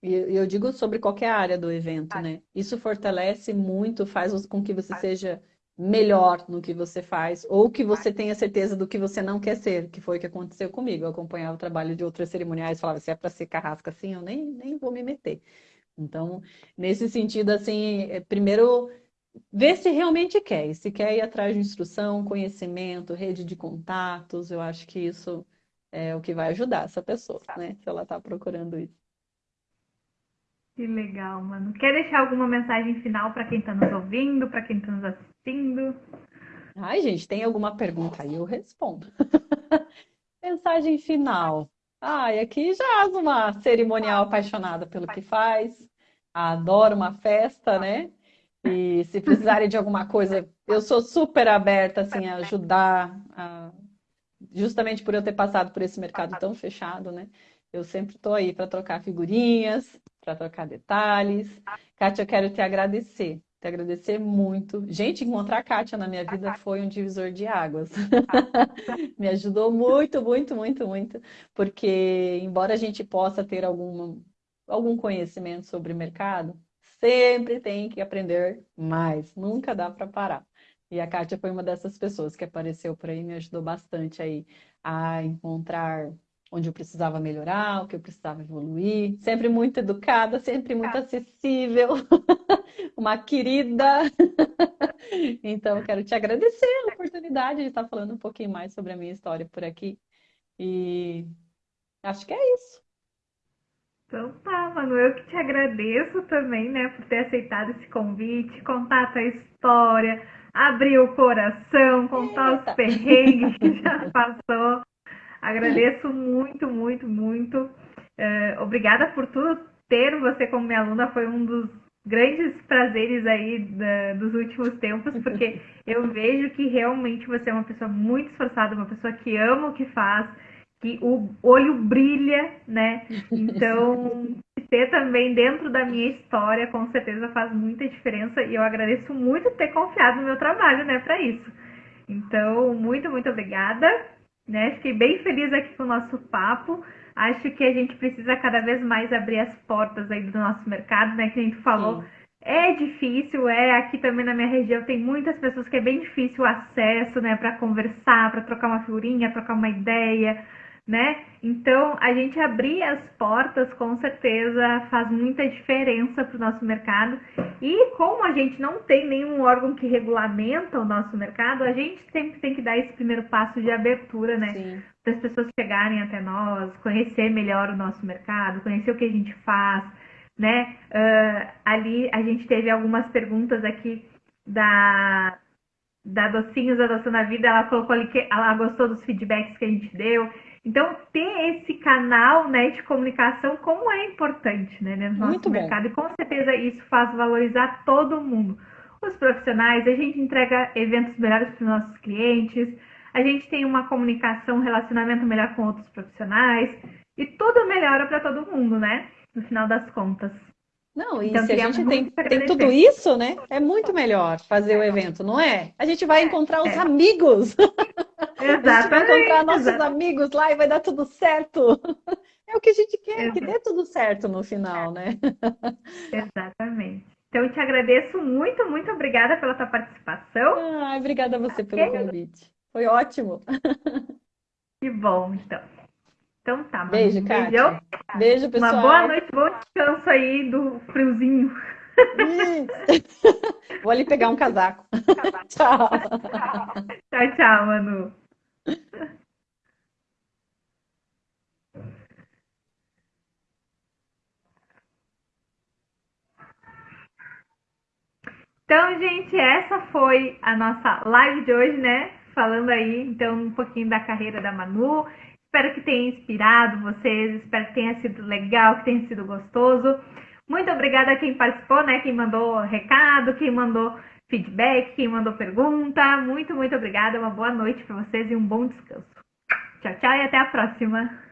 e eu digo sobre qualquer área do evento, né? Isso fortalece muito, faz com que você seja melhor no que você faz, ou que você tenha certeza do que você não quer ser, que foi o que aconteceu comigo. Eu acompanhava o trabalho de outras cerimoniais, falava, se é para ser carrasca assim, eu nem, nem vou me meter. Então, nesse sentido, assim, é, primeiro ver se realmente quer, e se quer ir atrás de instrução, conhecimento, rede de contatos, eu acho que isso é o que vai ajudar essa pessoa, né? Se ela está procurando isso. Que legal, mano. Quer deixar alguma mensagem final para quem está nos ouvindo, para quem está nos assistindo? Ai, gente, tem alguma pergunta aí? Eu respondo. mensagem final. Ai, aqui já uma cerimonial apaixonada pelo que faz, adora uma festa, né? E se precisarem de alguma coisa, eu sou super aberta assim, a ajudar, a... justamente por eu ter passado por esse mercado tão fechado, né? Eu sempre estou aí para trocar figurinhas, para trocar detalhes. Kátia, eu quero te agradecer, te agradecer muito. Gente, encontrar a Kátia na minha vida foi um divisor de águas. Me ajudou muito, muito, muito, muito, porque embora a gente possa ter algum algum conhecimento sobre o mercado, sempre tem que aprender mais, nunca dá para parar. E a Kátia foi uma dessas pessoas que apareceu por aí, me ajudou bastante aí a encontrar onde eu precisava melhorar, o que eu precisava evoluir. Sempre muito educada, sempre muito acessível, uma querida. então, eu quero te agradecer a oportunidade de estar falando um pouquinho mais sobre a minha história por aqui. E acho que é isso. Então tá, mano, eu que te agradeço também, né, por ter aceitado esse convite, contar a tua história, abrir o coração, contar Eita. os perrengues que já passou. Agradeço muito, muito, muito. É, obrigada por tudo. Ter você como minha aluna foi um dos grandes prazeres aí da, dos últimos tempos, porque eu vejo que realmente você é uma pessoa muito esforçada, uma pessoa que ama o que faz, que o olho brilha, né? Então, ter também dentro da minha história, com certeza faz muita diferença e eu agradeço muito ter confiado no meu trabalho, né, para isso. Então, muito, muito obrigada. Né? Fiquei bem feliz aqui com o nosso papo. Acho que a gente precisa cada vez mais abrir as portas aí do nosso mercado, né? Que a gente falou. Sim. É difícil, é aqui também na minha região tem muitas pessoas que é bem difícil o acesso, né, para conversar, para trocar uma figurinha, trocar uma ideia, né? Então, a gente abrir as portas com certeza faz muita diferença para o nosso mercado. E como a gente não tem nenhum órgão que regulamenta o nosso mercado, a gente sempre tem que dar esse primeiro passo de abertura, né? Para as pessoas chegarem até nós, conhecer melhor o nosso mercado, conhecer o que a gente faz, né? Uh, ali a gente teve algumas perguntas aqui da da Docinhos Adoção na Vida, ela colocou ali que ela gostou dos feedbacks que a gente deu. Então, ter esse canal né, de comunicação, como é importante né, no nosso Muito mercado. Bom. E com certeza isso faz valorizar todo mundo. Os profissionais, a gente entrega eventos melhores para os nossos clientes, a gente tem uma comunicação, um relacionamento melhor com outros profissionais, e tudo melhora para todo mundo, né? No final das contas. Não, e então, se a gente tem, tem tudo isso, né? É muito melhor fazer o evento, não é? A gente vai encontrar os é. amigos. Exatamente. a gente vai encontrar nossos exatamente. amigos lá e vai dar tudo certo. É o que a gente quer, Exato. que dê tudo certo no final, né? Exatamente. Então, eu te agradeço muito, muito obrigada pela tua participação. Ah, obrigada a você pelo convite. Foi ótimo. Que bom, então. Então tá. Beijo, Kátia. Beijo, pessoal. Uma boa noite, bom descanso aí do friozinho. Vou ali pegar um casaco. tchau. Tchau, tchau, Manu. Então, gente, essa foi a nossa live de hoje, né? Falando aí, então, um pouquinho da carreira da Manu. Espero que tenha inspirado vocês, espero que tenha sido legal, que tenha sido gostoso. Muito obrigada a quem participou, né? Quem mandou recado, quem mandou feedback, quem mandou pergunta. Muito, muito obrigada. Uma boa noite para vocês e um bom descanso. Tchau, tchau e até a próxima.